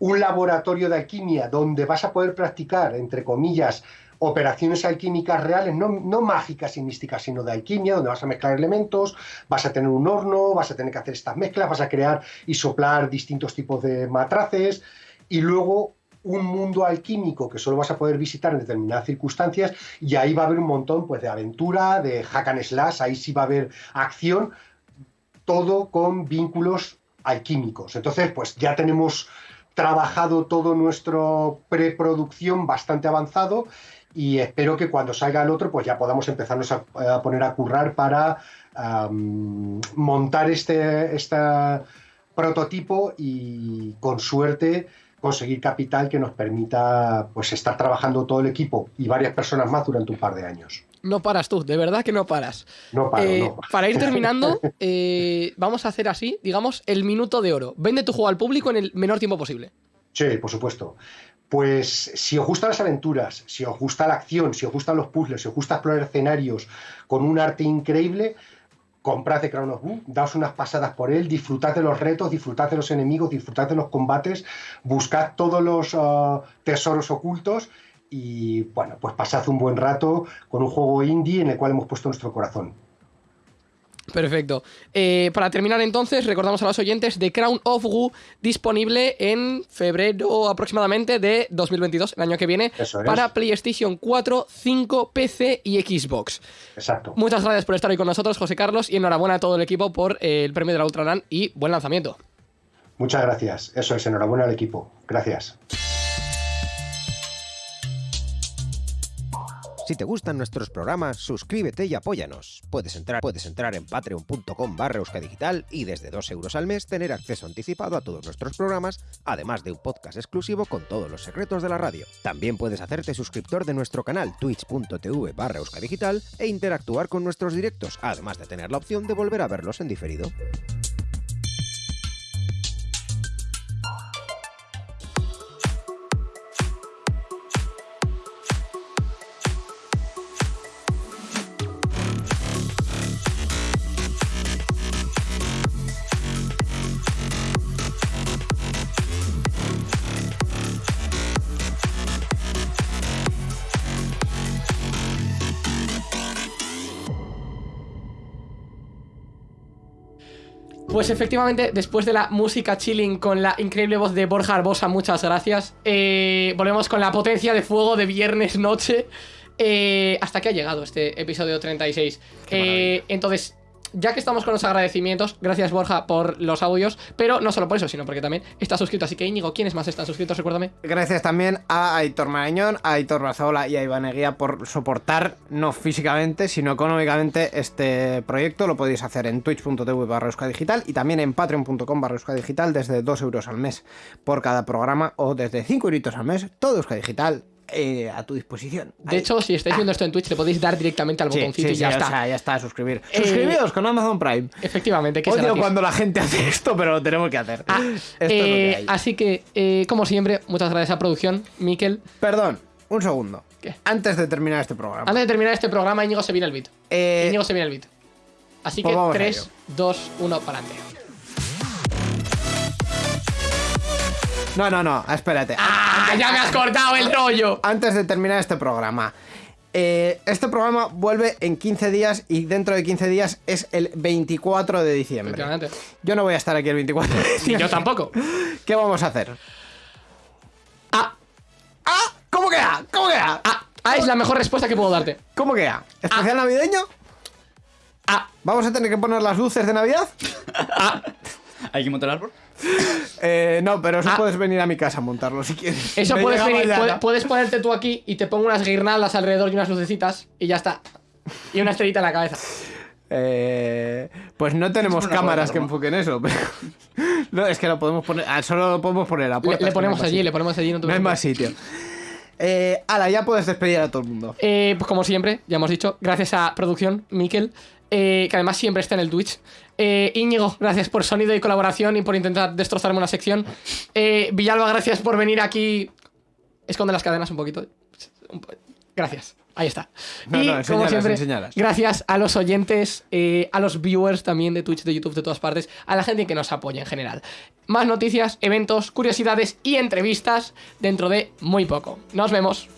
un laboratorio de alquimia donde vas a poder practicar, entre comillas, operaciones alquímicas reales, no, mágicas y místicas, sino de alquimia, donde vas a mezclar elementos, vas a tener un horno, vas a tener que hacer estas mezclas, vas a crear y soplar distintos tipos de matraces, y luego un mundo alquímico que solo vas a poder visitar en determinadas circunstancias, y ahí va a haber un montón pues, de aventura, de hack and slash, ahí sí va a haber acción, todo con vínculos alquímicos. Entonces, pues ya tenemos trabajado todo nuestro preproducción bastante avanzado y espero que cuando salga el otro pues ya podamos empezarnos a, poner a currar para montar este, este prototipo y con suerte conseguir capital que nos permita pues estar trabajando todo el equipo y varias personas más durante un par de años. No paras tú, de verdad que no paras. No paro, eh, Para ir terminando, eh, vamos a hacer así, digamos, el minuto de oro. Vende tu juego al público en el menor tiempo posible. Sí, por supuesto. Pues si os gustan las aventuras, si os gusta la acción, si os gustan los puzzles, si os gusta explorar escenarios con un arte increíble, comprad The Crown of Wu, daos unas pasadas por él, disfrutad de los retos, disfrutad de los enemigos, disfrutad de los combates, buscad todos los ah, tesoros ocultos y bueno, pues pasad un buen rato con un juego indie en el cual hemos puesto nuestro corazón. Perfecto. Eh, para terminar entonces, recordamos a los oyentes de Crown of Wu disponible en febrero aproximadamente de 2022, el año que viene, Eso es. para PlayStation 4, 5, PC y Xbox. Exacto. Muchas gracias por estar hoy con nosotros, José Carlos, y enhorabuena a todo el equipo por eh, el premio de la Ultralan y buen lanzamiento. Muchas gracias. Eso es, enhorabuena al equipo. Gracias. Si te gustan nuestros programas, suscríbete y apóyanos. Puedes entrar, puedes entrar en patreon.com barra euskadigital y desde 2 euros al mes tener acceso anticipado a todos nuestros programas, además de un podcast exclusivo con todos los secretos de la radio. También puedes hacerte suscriptor de nuestro canal twitch.tv barra euskadigital e interactuar con nuestros directos, además de tener la opción de volver a verlos en diferido. Pues efectivamente, después de la música chilling con la increíble voz de Borja Arbosa, muchas gracias. eh, volvemos con la potencia de fuego de viernes noche. eh, hasta que ha llegado este episodio 36. Eh, entonces, ya que estamos con los agradecimientos, gracias Borja por los audios, pero no solo por eso, sino porque también está suscrito. Así que Íñigo, ¿quiénes más están suscritos? Recuérdame. Gracias también a Aitor Marañón, a Aitor Bazola y a Iván por soportar, no físicamente, sino económicamente, este proyecto. Lo podéis hacer en twitch.tv barra digital y también en patreon.com barra digital desde 2 euros al mes por cada programa o desde 5 euritos al mes, todo Euskadi Digital eh, a tu disposición. De hecho, si estáis viendo esto en Twitch, le podéis dar directamente al Sí, botoncito sí, y ya sí, está. O sea, ya está, suscribir. Eh, Suscribiros con Amazon Prime. Efectivamente, que Odio gratis. cuando la gente hace esto, pero lo tenemos que hacer. Ah, esto es lo eh, que hay. Así que, eh, como siempre, muchas gracias a producción, Miquel. Perdón, un segundo. ¿Qué? Antes de terminar este programa. Antes de terminar este programa, Íñigo se viene el beat. Eh, Íñigo se viene el beat. Así pues que vamos a 3, ello. 2, 1, para adelante. No, no, no, espérate. ¡Ah! ¡Ya me has cortado el rollo! Antes de terminar este programa. eh, este programa vuelve en 15 días y dentro de 15 días es el 24 de diciembre. Yo no voy a estar aquí el 24 de diciembre. yo tampoco. ¿Qué vamos a hacer? Ah, ¡Ah! ¿Cómo queda? ¿Cómo queda? ah, ah, es la mejor respuesta que puedo darte. ¿Cómo queda? ¿Especial navideño? Ah, ¿Vamos a tener que poner las luces de Navidad? ¿Hay que montar el árbol? Eh, no, pero eso Ah. puedes venir a mi casa a montarlo si quieres. eso Me puedes venir, puedes ponerte tú aquí y te pongo unas guirnaldas alrededor y unas lucecitas y ya está. Y una estrellita en la cabeza. Eh, pues no tenemos cámaras que enfoquen eso. pero- no, es que lo podemos poner. ah, Solo lo podemos poner a Le, puerta. le no ponemos allí, sitio. le ponemos allí. No, te No hay más sitio. Eh, ala, ya puedes despedir a todo el mundo. Eh, pues como siempre, ya hemos dicho, gracias a producción, Miquel, eh, que además siempre está en el Twitch. Eh, Íñigo, gracias por sonido y colaboración y por intentar destrozarme una sección. Eh, Villalba, gracias por venir aquí. Esconde las cadenas un poquito. Gracias. Ahí está. No, y no, como siempre, enséñalas. gracias a los oyentes, eh, a los viewers también de Twitch, de YouTube, de todas partes, a la gente que nos apoya en general. Más noticias, eventos, curiosidades y entrevistas dentro de muy poco. Nos vemos.